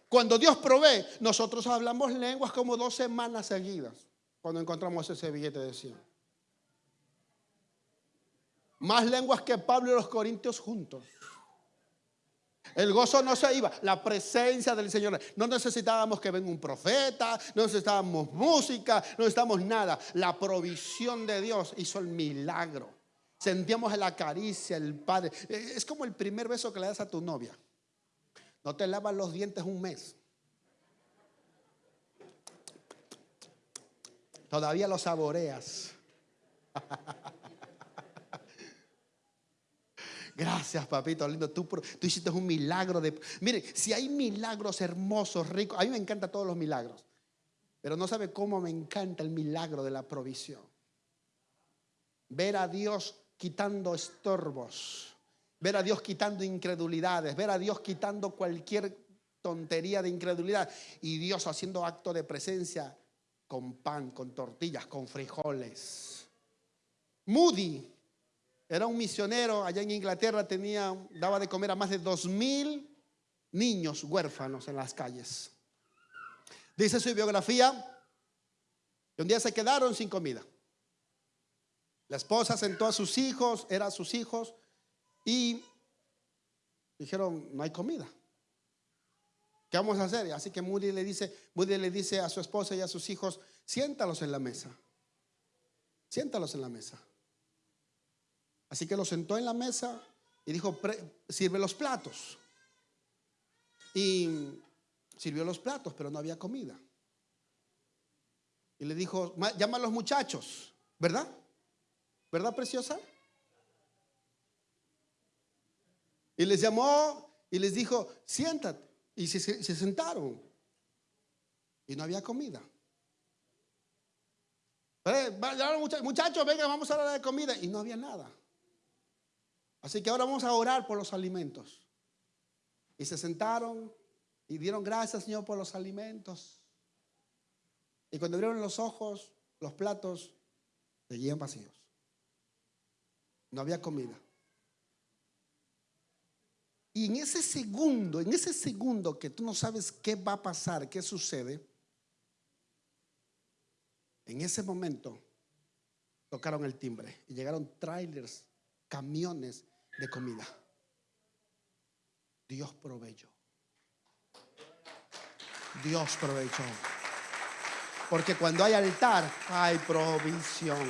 cuando Dios provee, nosotros hablamos lenguas como dos semanas seguidas cuando encontramos ese billete de 100. Más lenguas que Pablo y los Corintios juntos. El gozo no se iba, la presencia del Señor. No necesitábamos que venga un profeta, no necesitábamos música, no necesitábamos nada. La provisión de Dios hizo el milagro. Sentíamos la caricia, el Padre. Es como el primer beso que le das a tu novia. No te lavas los dientes un mes. Todavía lo saboreas. Gracias, papito lindo. Tú, tú, hiciste un milagro de. Mire, si hay milagros hermosos, ricos. A mí me encantan todos los milagros. Pero no sabe cómo me encanta el milagro de la provisión. Ver a Dios quitando estorbos. Ver a Dios quitando incredulidades. Ver a Dios quitando cualquier tontería de incredulidad. Y Dios haciendo acto de presencia con pan, con tortillas, con frijoles. Moody era un misionero allá en Inglaterra, tenía, daba de comer a más de dos mil niños huérfanos en las calles. Dice su biografía que un día se quedaron sin comida. La esposa sentó a sus hijos, eran sus hijos, y dijeron, no hay comida. ¿Qué vamos a hacer? Así que Moody le dice, Moody le dice a su esposa y a sus hijos, siéntalos en la mesa. Siéntalos en la mesa. Así que los sentó en la mesa y dijo, sirve los platos. Y sirvió los platos, pero no había comida. Y le dijo, llama a los muchachos, ¿verdad? ¿Verdad, preciosa? Y les llamó y les dijo, siéntate. Y se, se sentaron. Y no había comida. Muchachos, venga, vamos a hablar de comida. Y no había nada. Así que ahora vamos a orar por los alimentos. Y se sentaron y dieron gracias, Señor, por los alimentos. Y cuando abrieron los ojos, los platos seguían vacíos. No había comida. Y en ese segundo, en ese segundo que tú no sabes qué va a pasar, qué sucede, en ese momento tocaron el timbre y llegaron trailers, camiones de comida. Dios proveyó. Dios proveyó. Porque cuando hay altar, hay provisión.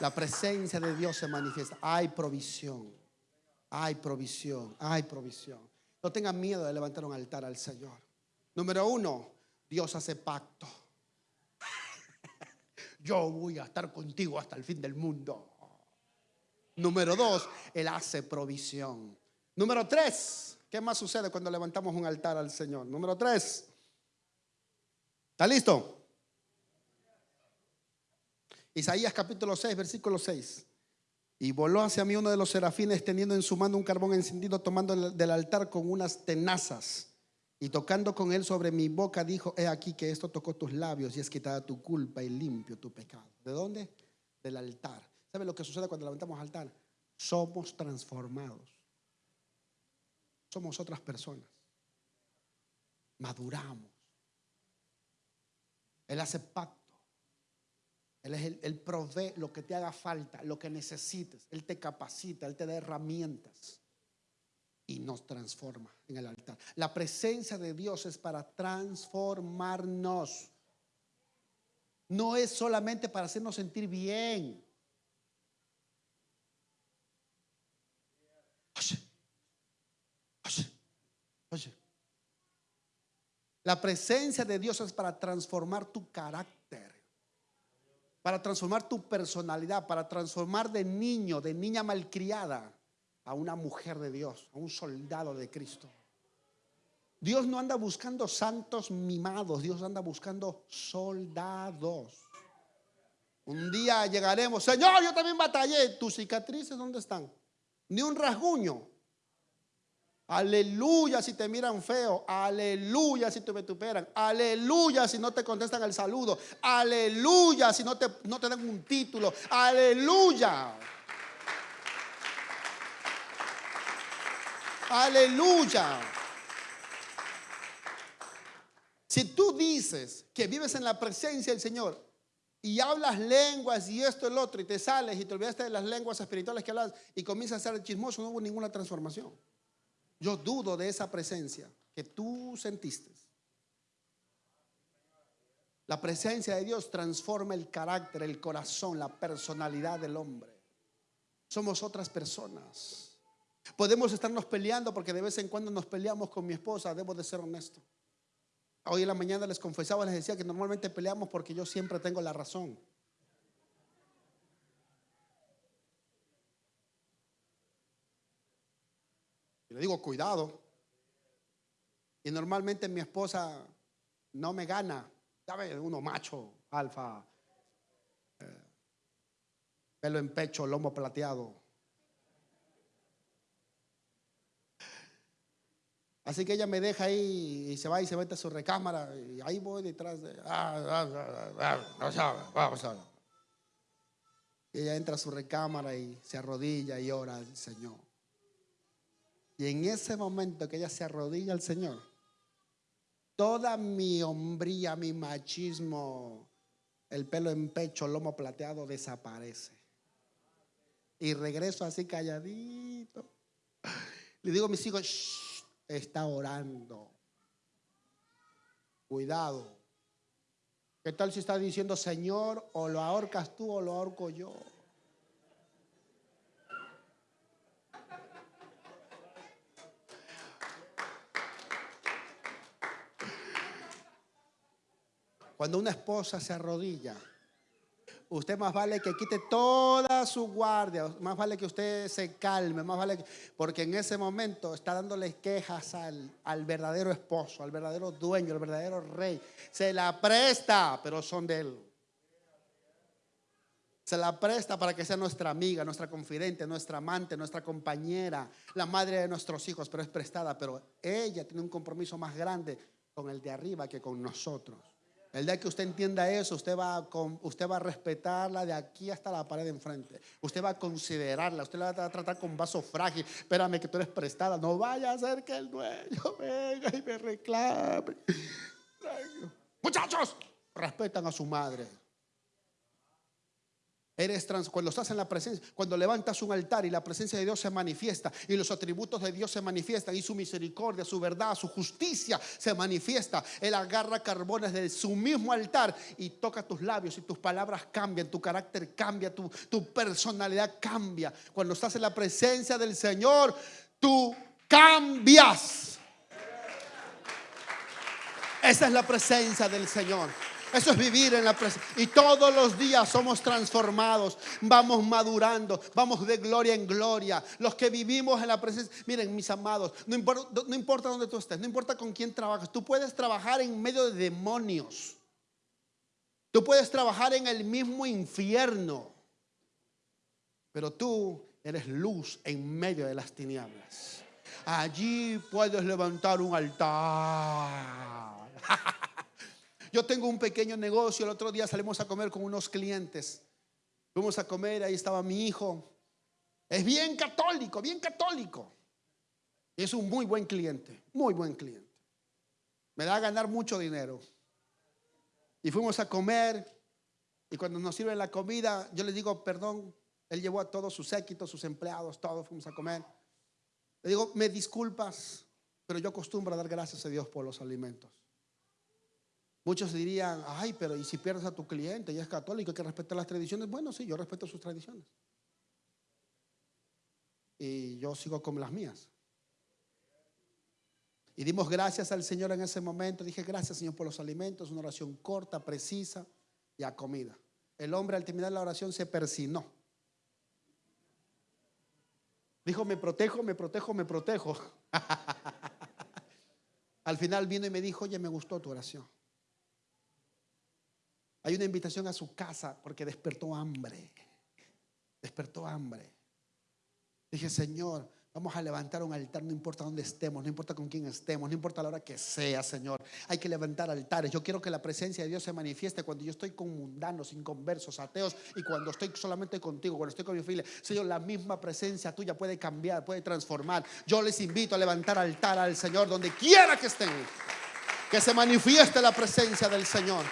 La presencia de Dios se manifiesta. Hay provisión. Hay provisión. Hay provisión. No tengan miedo de levantar un altar al Señor. Número uno, Dios hace pacto. Yo voy a estar contigo hasta el fin del mundo. Número dos, Él hace provisión. Número tres, ¿qué más sucede cuando levantamos un altar al Señor? Número tres, ¿está listo? Isaías capítulo 6, versículo 6. Y voló hacia mí uno de los serafines teniendo en su mano un carbón encendido, tomando del altar con unas tenazas. Y tocando con él sobre mi boca, dijo, he aquí que esto tocó tus labios y es quitada tu culpa y limpio tu pecado. ¿De dónde? Del altar. ¿Sabe lo que sucede cuando levantamos altar? Somos transformados. Somos otras personas. Maduramos. Él hace pacto. Él, es él provee lo que te haga falta, lo que necesites. Él te capacita, Él te da herramientas y nos transforma en el altar. La presencia de Dios es para transformarnos. No es solamente para hacernos sentir bien. La presencia de Dios es para transformar tu carácter, para transformar tu personalidad, para transformar de niño, de niña malcriada, a una mujer de Dios, a un soldado de Cristo. Dios no anda buscando santos mimados, Dios anda buscando soldados. Un día llegaremos, Señor, yo también batallé, tus cicatrices, ¿dónde están? Ni un rasguño. Aleluya si te miran feo. Aleluya si te vituperan. Aleluya si no te contestan el saludo. Aleluya si no te, no te dan un título. Aleluya. Aleluya. Si tú dices que vives en la presencia del Señor y hablas lenguas y esto y el otro y te sales y te olvidaste de las lenguas espirituales que hablas y comienzas a ser chismoso, no hubo ninguna transformación. Yo dudo de esa presencia que tú sentiste. La presencia de Dios transforma el carácter, el corazón, la personalidad del hombre. Somos otras personas. Podemos estarnos peleando porque de vez en cuando nos peleamos con mi esposa, debo de ser honesto. Hoy en la mañana les confesaba, les decía que normalmente peleamos porque yo siempre tengo la razón. Le digo, cuidado. Y normalmente mi esposa no me gana. ¿Sabe? Uno macho, alfa, eh, pelo en pecho, lomo plateado. Así que ella me deja ahí y se va y se mete a su recámara y ahí voy detrás de... Y ella entra a su recámara y se arrodilla y ora al Señor. Y en ese momento que ella se arrodilla al Señor, toda mi hombría, mi machismo, el pelo en pecho, lomo plateado desaparece. Y regreso así calladito. Le digo a mis hijos, "Shh, está orando. Cuidado. ¿Qué tal si está diciendo, Señor, o lo ahorcas tú o lo ahorco yo? Cuando una esposa se arrodilla, usted más vale que quite toda su guardia, más vale que usted se calme, más vale que, porque en ese momento está dándole quejas al, al verdadero esposo, al verdadero dueño, al verdadero rey. Se la presta, pero son de él. Se la presta para que sea nuestra amiga, nuestra confidente, nuestra amante, nuestra compañera, la madre de nuestros hijos, pero es prestada. Pero ella tiene un compromiso más grande con el de arriba que con nosotros. El día que usted entienda eso, usted va, a, usted va a respetarla de aquí hasta la pared de enfrente. Usted va a considerarla, usted la va a tratar con vaso frágil. Espérame que tú eres prestada. No vaya a ser que el dueño venga y me reclame. Muchachos, respetan a su madre. Eres trans, cuando estás en la presencia, cuando levantas un altar y la presencia de Dios se manifiesta y los atributos de Dios se manifiestan y su misericordia, su verdad, su justicia se manifiesta. Él agarra carbones de su mismo altar y toca tus labios y tus palabras cambian, tu carácter cambia, tu, tu personalidad cambia. Cuando estás en la presencia del Señor, tú cambias. Esa es la presencia del Señor. Eso es vivir en la presencia. Y todos los días somos transformados, vamos madurando, vamos de gloria en gloria. Los que vivimos en la presencia, miren mis amados, no importa, no importa dónde tú estés, no importa con quién trabajas, tú puedes trabajar en medio de demonios. Tú puedes trabajar en el mismo infierno. Pero tú eres luz en medio de las tinieblas. Allí puedes levantar un altar. Yo tengo un pequeño negocio. El otro día salimos a comer con unos clientes. Fuimos a comer, ahí estaba mi hijo. Es bien católico, bien católico. Es un muy buen cliente, muy buen cliente. Me da a ganar mucho dinero. Y fuimos a comer. Y cuando nos sirven la comida, yo le digo, perdón, él llevó a todos sus séquitos, sus empleados, todos fuimos a comer. Le digo, me disculpas, pero yo acostumbro a dar gracias a Dios por los alimentos. Muchos dirían, ay, pero ¿y si pierdes a tu cliente y es católico, hay que respetar las tradiciones? Bueno, sí, yo respeto sus tradiciones. Y yo sigo con las mías. Y dimos gracias al Señor en ese momento. Dije, gracias Señor por los alimentos, una oración corta, precisa y a comida. El hombre al terminar la oración se persinó. Dijo, me protejo, me protejo, me protejo. Al final vino y me dijo, oye, me gustó tu oración. Hay una invitación a su casa porque despertó hambre. Despertó hambre. Dije, Señor, vamos a levantar un altar, no importa dónde estemos, no importa con quién estemos, no importa la hora que sea, Señor. Hay que levantar altares. Yo quiero que la presencia de Dios se manifieste cuando yo estoy con mundanos, inconversos, ateos y cuando estoy solamente contigo, cuando estoy con mi familia. Señor, la misma presencia tuya puede cambiar, puede transformar. Yo les invito a levantar altar al Señor donde quiera que estén. Que se manifieste la presencia del Señor.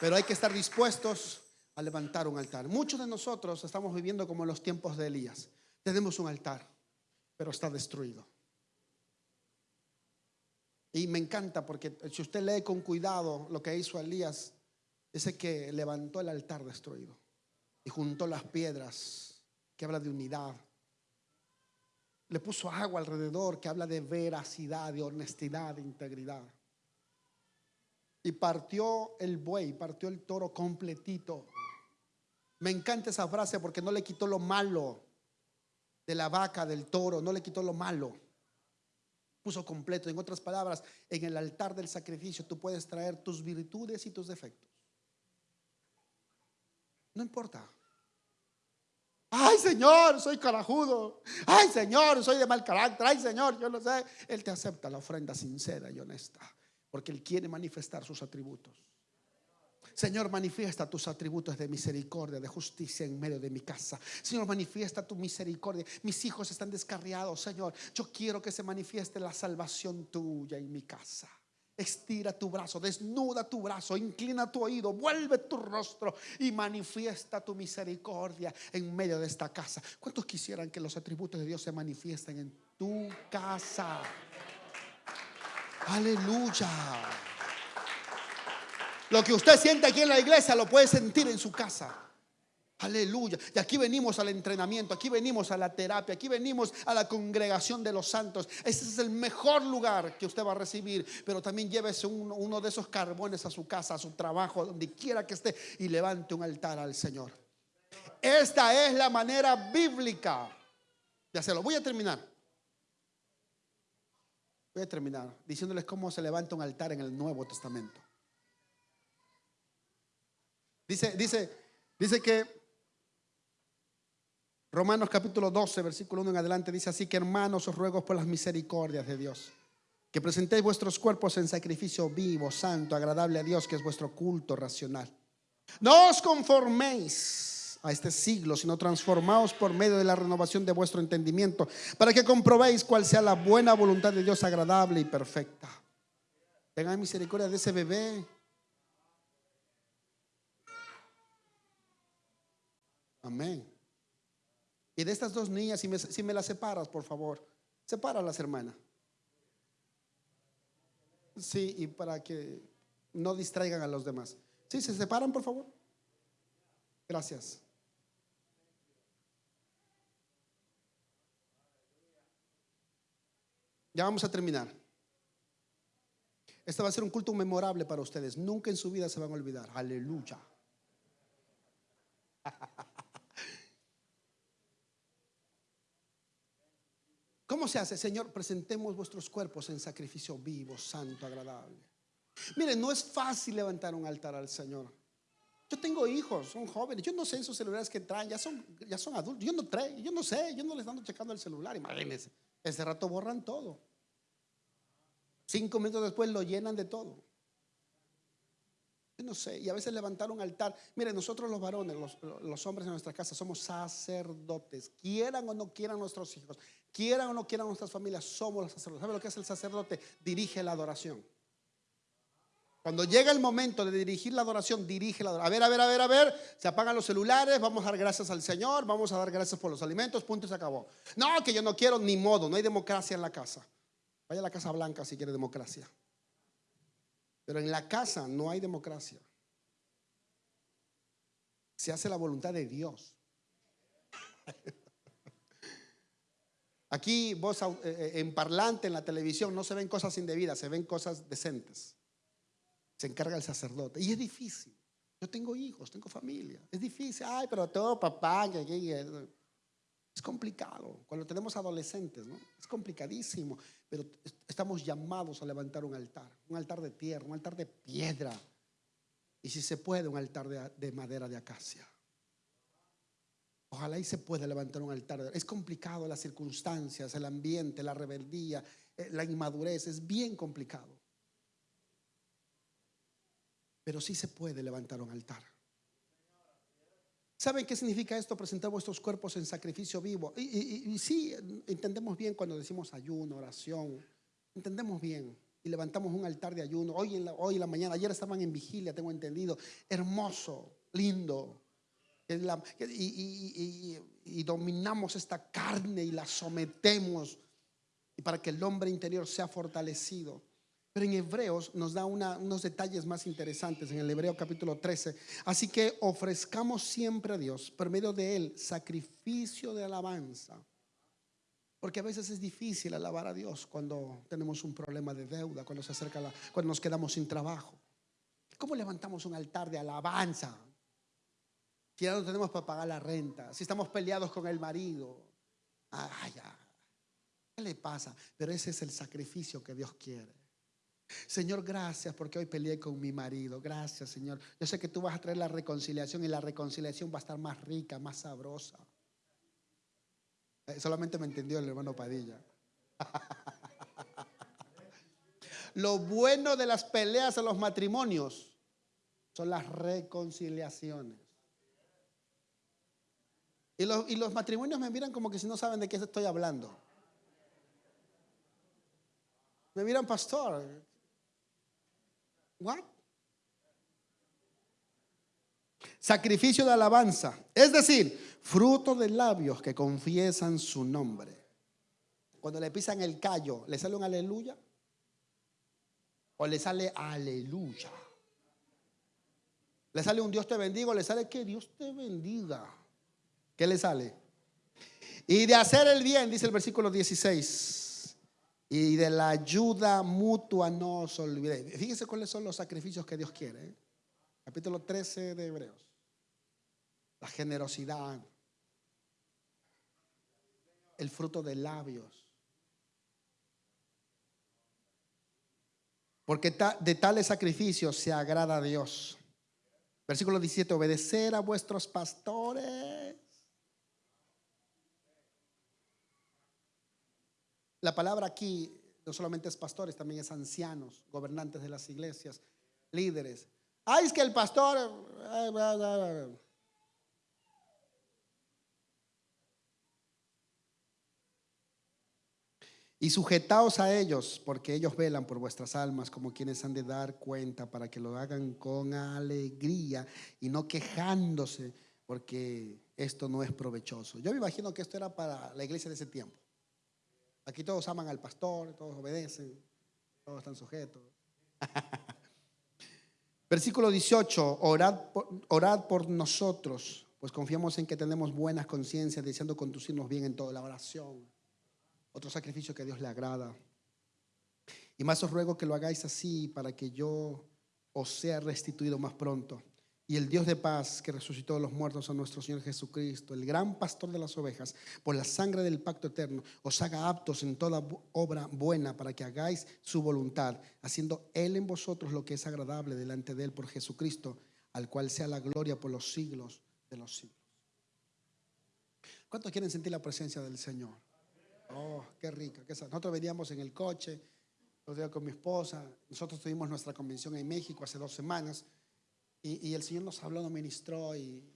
Pero hay que estar dispuestos a levantar un altar. Muchos de nosotros estamos viviendo como en los tiempos de Elías. Tenemos un altar, pero está destruido. Y me encanta porque si usted lee con cuidado lo que hizo Elías, dice que levantó el altar destruido y juntó las piedras, que habla de unidad. Le puso agua alrededor, que habla de veracidad, de honestidad, de integridad. Y partió el buey, partió el toro completito. Me encanta esa frase porque no le quitó lo malo de la vaca, del toro, no le quitó lo malo. Puso completo. En otras palabras, en el altar del sacrificio tú puedes traer tus virtudes y tus defectos. No importa. Ay, Señor, soy carajudo. Ay, Señor, soy de mal carácter. Ay, Señor, yo no sé. Él te acepta la ofrenda sincera y honesta porque Él quiere manifestar sus atributos. Señor, manifiesta tus atributos de misericordia, de justicia en medio de mi casa. Señor, manifiesta tu misericordia. Mis hijos están descarriados, Señor. Yo quiero que se manifieste la salvación tuya en mi casa. Estira tu brazo, desnuda tu brazo, inclina tu oído, vuelve tu rostro y manifiesta tu misericordia en medio de esta casa. ¿Cuántos quisieran que los atributos de Dios se manifiesten en tu casa? Aleluya. Lo que usted siente aquí en la iglesia lo puede sentir en su casa. Aleluya. Y aquí venimos al entrenamiento, aquí venimos a la terapia, aquí venimos a la congregación de los santos. Ese es el mejor lugar que usted va a recibir. Pero también llévese uno, de esos carbones a su casa, a su trabajo, donde quiera que esté, y levante un altar al Señor. Esta es la manera bíblica Ya se lo Voy a terminar. Voy a terminar diciéndoles cómo se levanta un altar en el Nuevo Testamento. Dice, dice, dice que Romanos capítulo 12, versículo 1 en adelante dice así que hermanos os ruego por las misericordias de Dios, que presentéis vuestros cuerpos en sacrificio vivo, santo, agradable a Dios, que es vuestro culto racional. No os conforméis a este siglo, sino transformaos por medio de la renovación de vuestro entendimiento, para que comprobéis cuál sea la buena voluntad de Dios agradable y perfecta. Tengan misericordia de ese bebé. Amén. Y de estas dos niñas, si me, si me las separas, por favor, las hermanas. Sí, y para que no distraigan a los demás. Sí, se separan, por favor. Gracias. Ya vamos a terminar. Este va a ser un culto memorable para ustedes. Nunca en su vida se van a olvidar. Aleluya. ¿Cómo se hace? Señor, presentemos vuestros cuerpos en sacrificio vivo, santo, agradable. Miren, no es fácil levantar un altar al Señor. Yo tengo hijos, son jóvenes. Yo no sé esos celulares que traen, ya son, ya son adultos. Yo no traigo, yo no sé, yo no les ando checando el celular. Imagínense, ese rato borran todo. Cinco minutos después lo llenan de todo. Yo no sé, y a veces levantar un altar. Miren, nosotros los varones, los, hombres en nuestra casa, somos sacerdotes. Quieran o no quieran nuestros hijos, quieran o no quieran nuestras familias, somos los sacerdotes. ¿Sabe lo que es el sacerdote? Dirige la adoración. Cuando llega el momento de dirigir la adoración, dirige la adoración. A ver, a ver, a ver, a ver, se apagan los celulares, vamos a dar gracias al Señor, vamos a dar gracias por los alimentos, punto y se acabó. No, que yo no quiero ni modo, no hay democracia en la casa. Vaya a la Casa Blanca si quiere democracia. Pero en la casa no hay democracia. Se hace la voluntad de Dios. Aquí vos eh, eh, en parlante, en la televisión, no se ven cosas indebidas, se ven cosas decentes. Se encarga el sacerdote. Y es difícil. Yo tengo hijos, tengo familia. Es difícil. Ay, pero todo papá, es complicado. Cuando tenemos adolescentes, ¿no? Es complicadísimo. Pero estamos llamados a levantar un altar. Un altar de tierra, un altar de piedra. Y si se puede, un altar de, de madera de acacia. Ojalá y se pueda levantar un altar. Es complicado las circunstancias, el ambiente, la rebeldía, eh, la inmadurez. Es bien complicado. Pero sí se puede levantar un altar. ¿Saben qué significa esto? Presentar vuestros cuerpos en sacrificio vivo. Y, sí, entendemos bien cuando decimos ayuno, oración. Entendemos bien. Y levantamos un altar de ayuno. Hoy en la, hoy en la mañana, ayer estaban en vigilia, tengo entendido. Hermoso, lindo y, dominamos esta carne y la sometemos y para que el hombre interior sea fortalecido. Pero en Hebreos nos da unos detalles más interesantes en el Hebreo capítulo 13. Así que ofrezcamos siempre a Dios, por medio de Él, sacrificio de alabanza. Porque a veces es difícil alabar a Dios cuando tenemos un problema de deuda, cuando se acerca la, cuando nos quedamos sin trabajo. ¿Cómo levantamos un altar de alabanza? Si ya no tenemos para pagar la renta, si estamos peleados con el marido, ay, ¿qué le pasa? Pero ese es el sacrificio que Dios quiere. Señor, gracias porque hoy peleé con mi marido. Gracias, Señor. Yo sé que tú vas a traer la reconciliación y la reconciliación va a estar más rica, más sabrosa. Eh, solamente me entendió el hermano Padilla. Lo bueno de las peleas en los matrimonios son las reconciliaciones. Y los, y los matrimonios me miran como que si no saben de qué estoy hablando. Me miran, pastor. ¿What? Sacrificio de alabanza. Es decir, fruto de labios que confiesan su nombre. Cuando le pisan el callo, ¿le sale un aleluya? ¿O le sale aleluya? ¿Le sale un Dios te bendiga o le sale que Dios te bendiga? ¿Qué le sale? Y de hacer el bien, dice el versículo 16. Y de la ayuda mutua no os olvidéis. Fíjense cuáles son los sacrificios que Dios quiere. ¿eh? Capítulo 13 de Hebreos. La generosidad. El fruto de labios. Porque de tales sacrificios se agrada a Dios. Versículo 17, obedecer a vuestros pastores. La palabra aquí no solamente es pastores, también es ancianos, gobernantes de las iglesias, líderes. Ay, es que el pastor... Y sujetaos a ellos, porque ellos velan por vuestras almas como quienes han de dar cuenta para que lo hagan con alegría y no quejándose, porque esto no es provechoso. Yo me imagino que esto era para la iglesia de ese tiempo. Aquí todos aman al pastor, todos obedecen, todos están sujetos. Versículo 18, orad por, orad por nosotros, pues confiamos en que tenemos buenas conciencias, deseando conducirnos bien en toda la oración. Otro sacrificio que a Dios le agrada. Y más os ruego que lo hagáis así para que yo os sea restituido más pronto. Y el Dios de paz que resucitó de los muertos a nuestro Señor Jesucristo, el gran pastor de las ovejas, por la sangre del pacto eterno, os haga aptos en toda obra buena para que hagáis su voluntad, haciendo Él en vosotros lo que es agradable delante de Él por Jesucristo, al cual sea la gloria por los siglos de los siglos. ¿Cuántos quieren sentir la presencia del Señor? Oh, qué rica. Nosotros veníamos en el coche, los con mi esposa, nosotros tuvimos nuestra convención en México hace dos semanas. Y, el Señor nos habló, nos ministró y,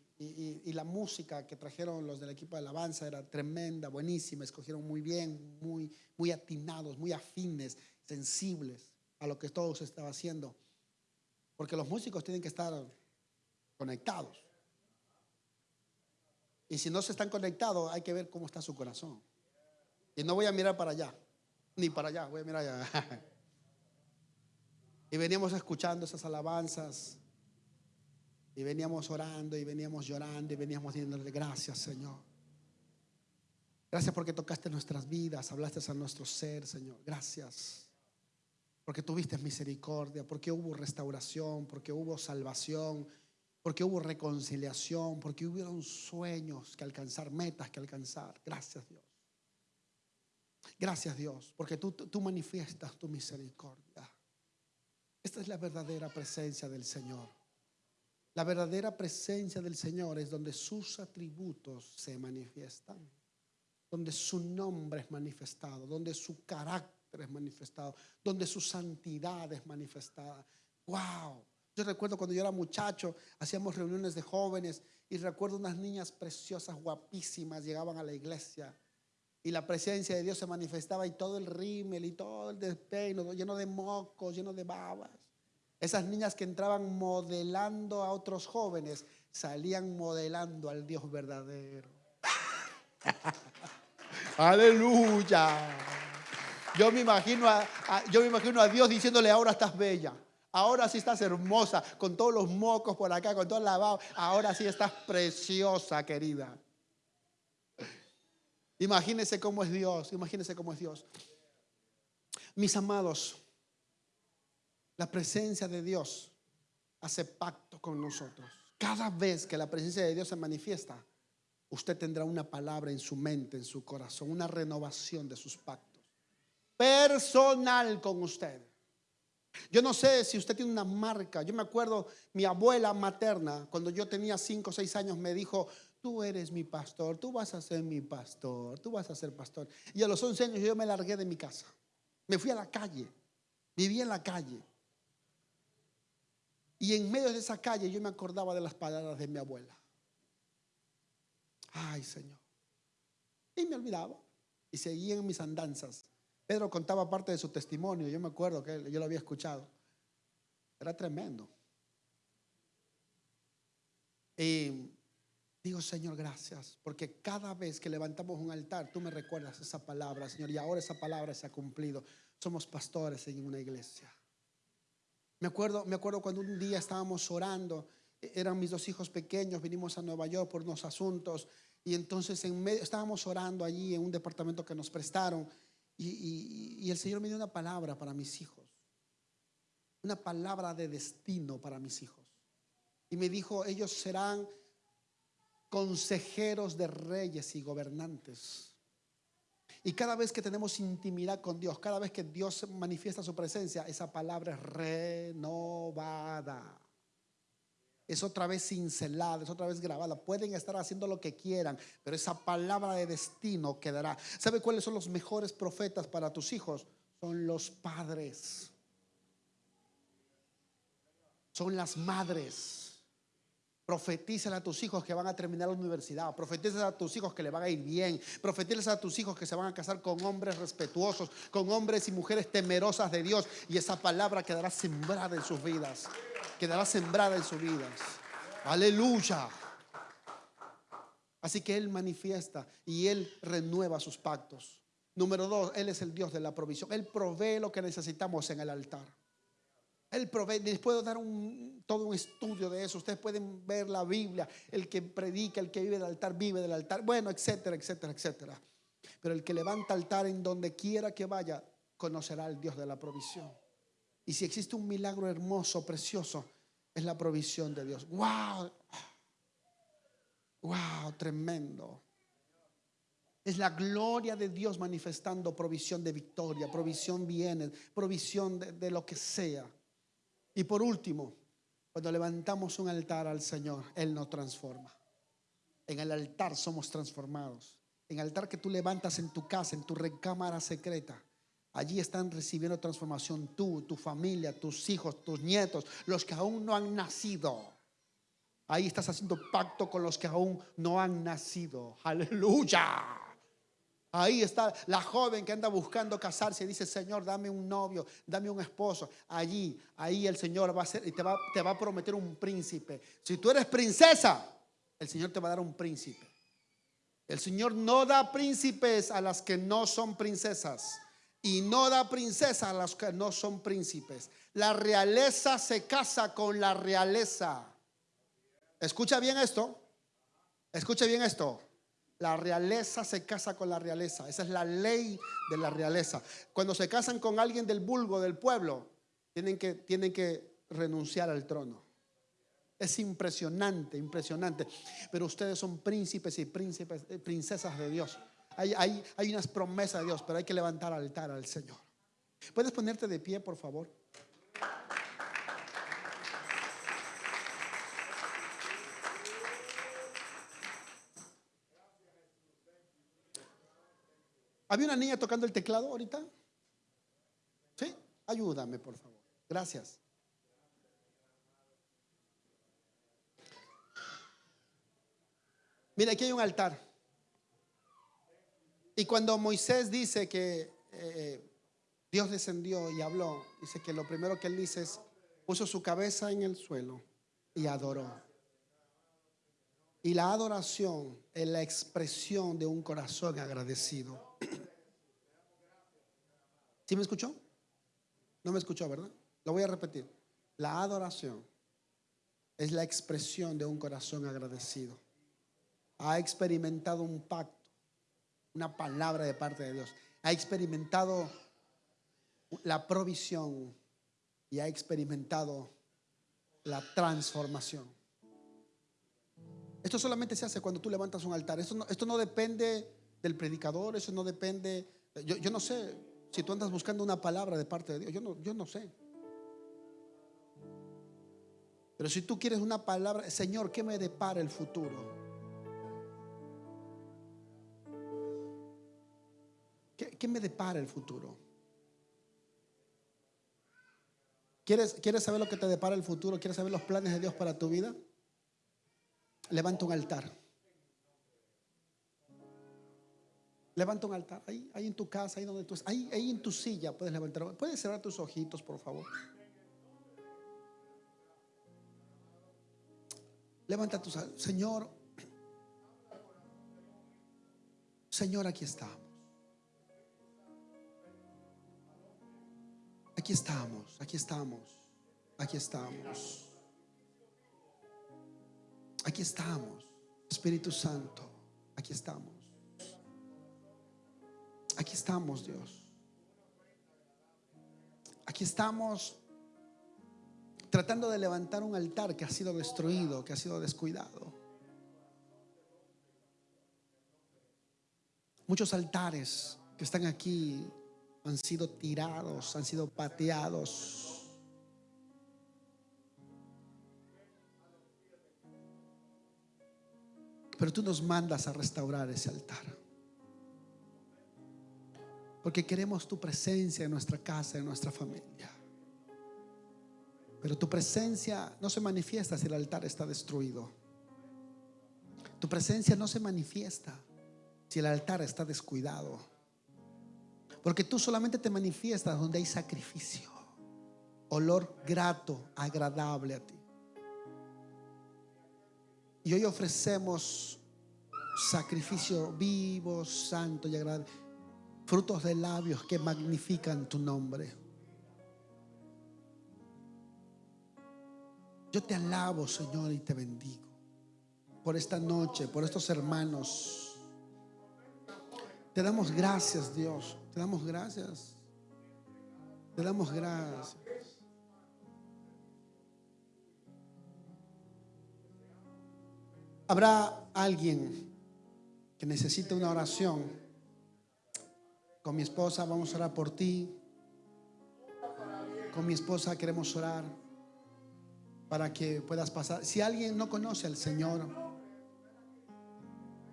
la música que trajeron los del equipo de alabanza era tremenda, buenísima, escogieron muy bien, muy, muy atinados, muy afines, sensibles a lo que todos estaba haciendo. Porque los músicos tienen que estar conectados. Y si no se están conectados, hay que ver cómo está su corazón. Y no voy a mirar para allá, ni para allá, voy a mirar allá. y veníamos escuchando esas alabanzas y veníamos orando y veníamos llorando y veníamos diciéndole gracias, Señor. Gracias porque tocaste nuestras vidas, hablaste a nuestro ser, Señor. Gracias. Porque tuviste misericordia, porque hubo restauración, porque hubo salvación, porque hubo reconciliación, porque hubieron sueños que alcanzar, metas que alcanzar. Gracias, Dios. Gracias, Dios, porque tú, tú manifiestas tu misericordia. Esta es la verdadera presencia del Señor. La verdadera presencia del Señor es donde sus atributos se manifiestan, donde su nombre es manifestado, donde su carácter es manifestado, donde su santidad es manifestada. ¡Wow! Yo recuerdo cuando yo era muchacho, hacíamos reuniones de jóvenes y recuerdo unas niñas preciosas, guapísimas, llegaban a la iglesia y la presencia de Dios se manifestaba y todo el rímel y todo el despeino, lleno de mocos, lleno de babas. Esas niñas que entraban modelando a otros jóvenes, salían modelando al Dios verdadero. Aleluya. Yo me, imagino a, Dios diciéndole, ahora estás bella. Ahora sí estás hermosa, con todos los mocos por acá, con todo el lavado. Ahora sí estás preciosa, querida. Imagínese cómo es Dios, imagínese cómo es Dios. Mis amados, la presencia de Dios hace pacto con nosotros. Cada vez que la presencia de Dios se manifiesta, usted tendrá una palabra en su mente, en su corazón, una renovación de sus pactos. Personal con usted. Yo no sé si usted tiene una marca. Yo me acuerdo, mi abuela materna, cuando yo tenía 5 o 6 años, me dijo, tú eres mi pastor, tú vas a ser mi pastor, tú vas a ser pastor. Y a los 11 años yo me largué de mi casa. Me fui a la calle, viví en la calle. Y en medio de esa calle yo me acordaba de las palabras de mi abuela. Ay, Señor. Y me olvidaba. Y seguía en mis andanzas. Pedro contaba parte de su testimonio. Yo me acuerdo que yo lo había escuchado. Era tremendo. Y digo, Señor, gracias. Porque cada vez que levantamos un altar, tú me recuerdas esa palabra, Señor. Y ahora esa palabra se ha cumplido. Somos pastores en una iglesia. Me acuerdo, me acuerdo cuando un día estábamos orando, e-, eran mis dos hijos pequeños, vinimos a Nueva York por unos asuntos y entonces en medio, estábamos orando allí en un departamento que nos prestaron y, y el Señor me dio una palabra para mis hijos, una palabra de destino para mis hijos. Y me dijo, ellos serán consejeros de reyes y gobernantes. Y cada vez que tenemos intimidad con Dios, cada vez que Dios manifiesta su presencia, esa palabra es renovada. Es otra vez cincelada, es otra vez grabada. Pueden estar haciendo lo que quieran, pero esa palabra de destino quedará. ¿Sabe cuáles son los mejores profetas para tus hijos? Son los padres. Son las madres. Profetízale a tus hijos que van a terminar la universidad. Profetízale a tus hijos que le van a ir bien. Profetízale a tus hijos que se van a casar con hombres respetuosos, con hombres y mujeres temerosas de Dios. Y esa palabra quedará sembrada en sus vidas. Quedará sembrada en sus vidas. Aleluya. Así que Él manifiesta y Él renueva sus pactos. Número dos, Él es el Dios de la provisión. Él provee lo que necesitamos en el altar. Él provee, les puedo dar un, todo un estudio de eso. Ustedes pueden ver la Biblia. El que predica, el que vive del altar, vive del altar. Bueno, etcétera, etcétera, etcétera. Pero el que levanta altar en donde quiera que vaya, conocerá al Dios de la provisión. Y si existe un milagro hermoso, precioso, es la provisión de Dios. ¡Wow! ¡Wow! Tremendo. Es la gloria de Dios manifestando provisión de victoria, provisión bienes, provisión de, de lo que sea. Y por último, cuando levantamos un altar al Señor, Él nos transforma. En el altar somos transformados. En el altar que tú levantas en tu casa, en tu recámara secreta, allí están recibiendo transformación tú, tu familia, tus hijos, tus nietos, los que aún no han nacido. Ahí estás haciendo pacto con los que aún no han nacido. Aleluya. Ahí está la joven que anda buscando casarse y dice, Señor, dame un novio, dame un esposo. Allí, ahí el Señor va a ser y te va, te va a prometer un príncipe. Si tú eres princesa, el Señor te va a dar un príncipe. El Señor no da príncipes a las que no son princesas y no da princesa a las que no son príncipes. La realeza se casa con la realeza. Escucha bien esto. Escucha bien esto. La realeza se casa con la realeza. Esa es la ley de la realeza. Cuando se casan con alguien del vulgo, del pueblo, tienen que, tienen que renunciar al trono. Es impresionante, impresionante. Pero ustedes son príncipes y eh, princesas de Dios. Hay, hay, hay unas promesas de Dios, pero hay que levantar altar al Señor. ¿Puedes ponerte de pie, por favor? ¿Había una niña tocando el teclado ahorita? ¿Sí? Ayúdame, por favor. Gracias. Mira, aquí hay un altar. Y cuando Moisés dice que eh, Dios descendió y habló, dice que lo primero que él dice es, puso su cabeza en el suelo y adoró. Y la adoración es la expresión de un corazón agradecido. ¿Sí me escuchó? No me escuchó, ¿verdad? Lo voy a repetir. La adoración es la expresión de un corazón agradecido. Ha experimentado un pacto, una palabra de parte de Dios. Ha experimentado la provisión y ha experimentado la transformación. Esto solamente se hace cuando tú levantas un altar. Esto no, esto no depende del predicador, eso no depende, yo, yo no sé, si tú andas buscando una palabra de parte de Dios, yo no, yo no sé. Pero si tú quieres una palabra, Señor, ¿qué me depara el futuro? ¿Qué, me depara el futuro? ¿Quieres, ¿Quieres saber lo que te depara el futuro? ¿Quieres saber los planes de Dios para tu vida? Levanta un altar. Levanta un altar. Ahí, ahí en tu casa, ahí donde tú estás. Ahí, ahí en tu silla puedes levantar. Puedes cerrar tus ojitos, por favor. Levanta tus Señor. Señor, aquí estamos. Aquí estamos, aquí estamos, aquí estamos. Aquí estamos, Espíritu Santo, aquí estamos. Aquí estamos, Dios. Aquí estamos tratando de levantar un altar que ha sido destruido, que ha sido descuidado. Muchos altares que están aquí han sido tirados, han sido pateados. Pero tú nos mandas a restaurar ese altar. Porque queremos tu presencia en nuestra casa, en nuestra familia. Pero tu presencia no se manifiesta si el altar está destruido. Tu presencia no se manifiesta si el altar está descuidado. Porque tú solamente te manifiestas donde hay sacrificio, olor grato, agradable a ti. Y hoy ofrecemos sacrificio vivo, santo y agradable, frutos de labios que magnifican tu nombre. Yo te alabo, Señor, y te bendigo por esta noche, por estos hermanos. Te damos gracias, Dios. Te damos gracias. Te damos gracias. Habrá alguien que necesite una oración. Con mi esposa vamos a orar por ti. Con mi esposa queremos orar para que puedas pasar. Si alguien no conoce al Señor,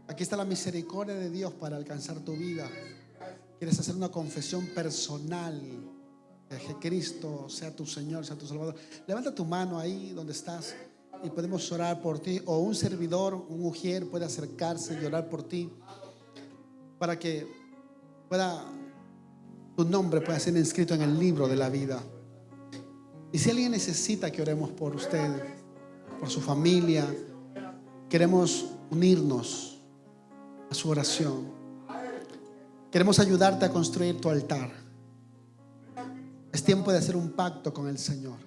aquí está la misericordia de Dios para alcanzar tu vida. Quieres hacer una confesión personal de que Cristo sea tu Señor, sea tu Salvador. Levanta tu mano ahí donde estás y podemos orar por ti. O un servidor, un mujer puede acercarse y orar por ti para que pueda tu nombre pueda ser inscrito en el libro de la vida. Y si alguien necesita que oremos por usted, por su familia, queremos unirnos a su oración. Queremos ayudarte a construir tu altar. Es tiempo de hacer un pacto con el Señor.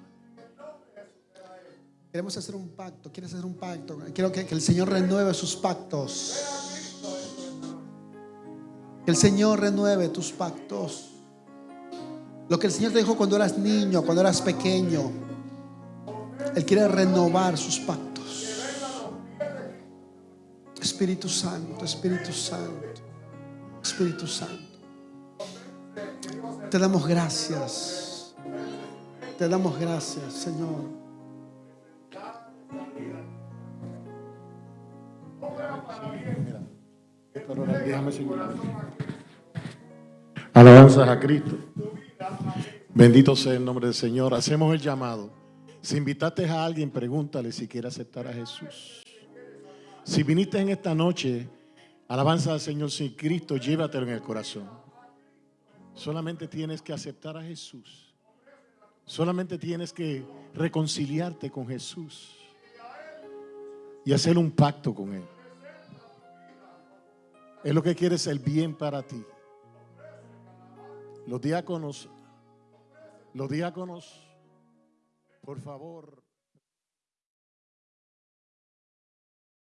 Queremos hacer un pacto. ¿Quieres hacer un pacto? Quiero que, que el Señor renueve sus pactos. Que el Señor renueve tus pactos. Lo que el Señor te dijo cuando eras niño, cuando eras pequeño. Él quiere renovar sus pactos. Espíritu Santo, Espíritu Santo, Espíritu Santo. Te damos gracias. Te damos gracias, Señor. Alabanzas a Cristo. Bendito sea el nombre del Señor. Hacemos el llamado. Si invitaste a alguien, pregúntale si quiere aceptar a Jesús. Si viniste en esta noche, alabanza al Señor sin Cristo, llévatelo en el corazón. Solamente tienes que aceptar a Jesús. Solamente tienes que reconciliarte con Jesús y hacer un pacto con Él. Es lo que quiere es el bien para ti. Los diáconos los diáconos, por favor.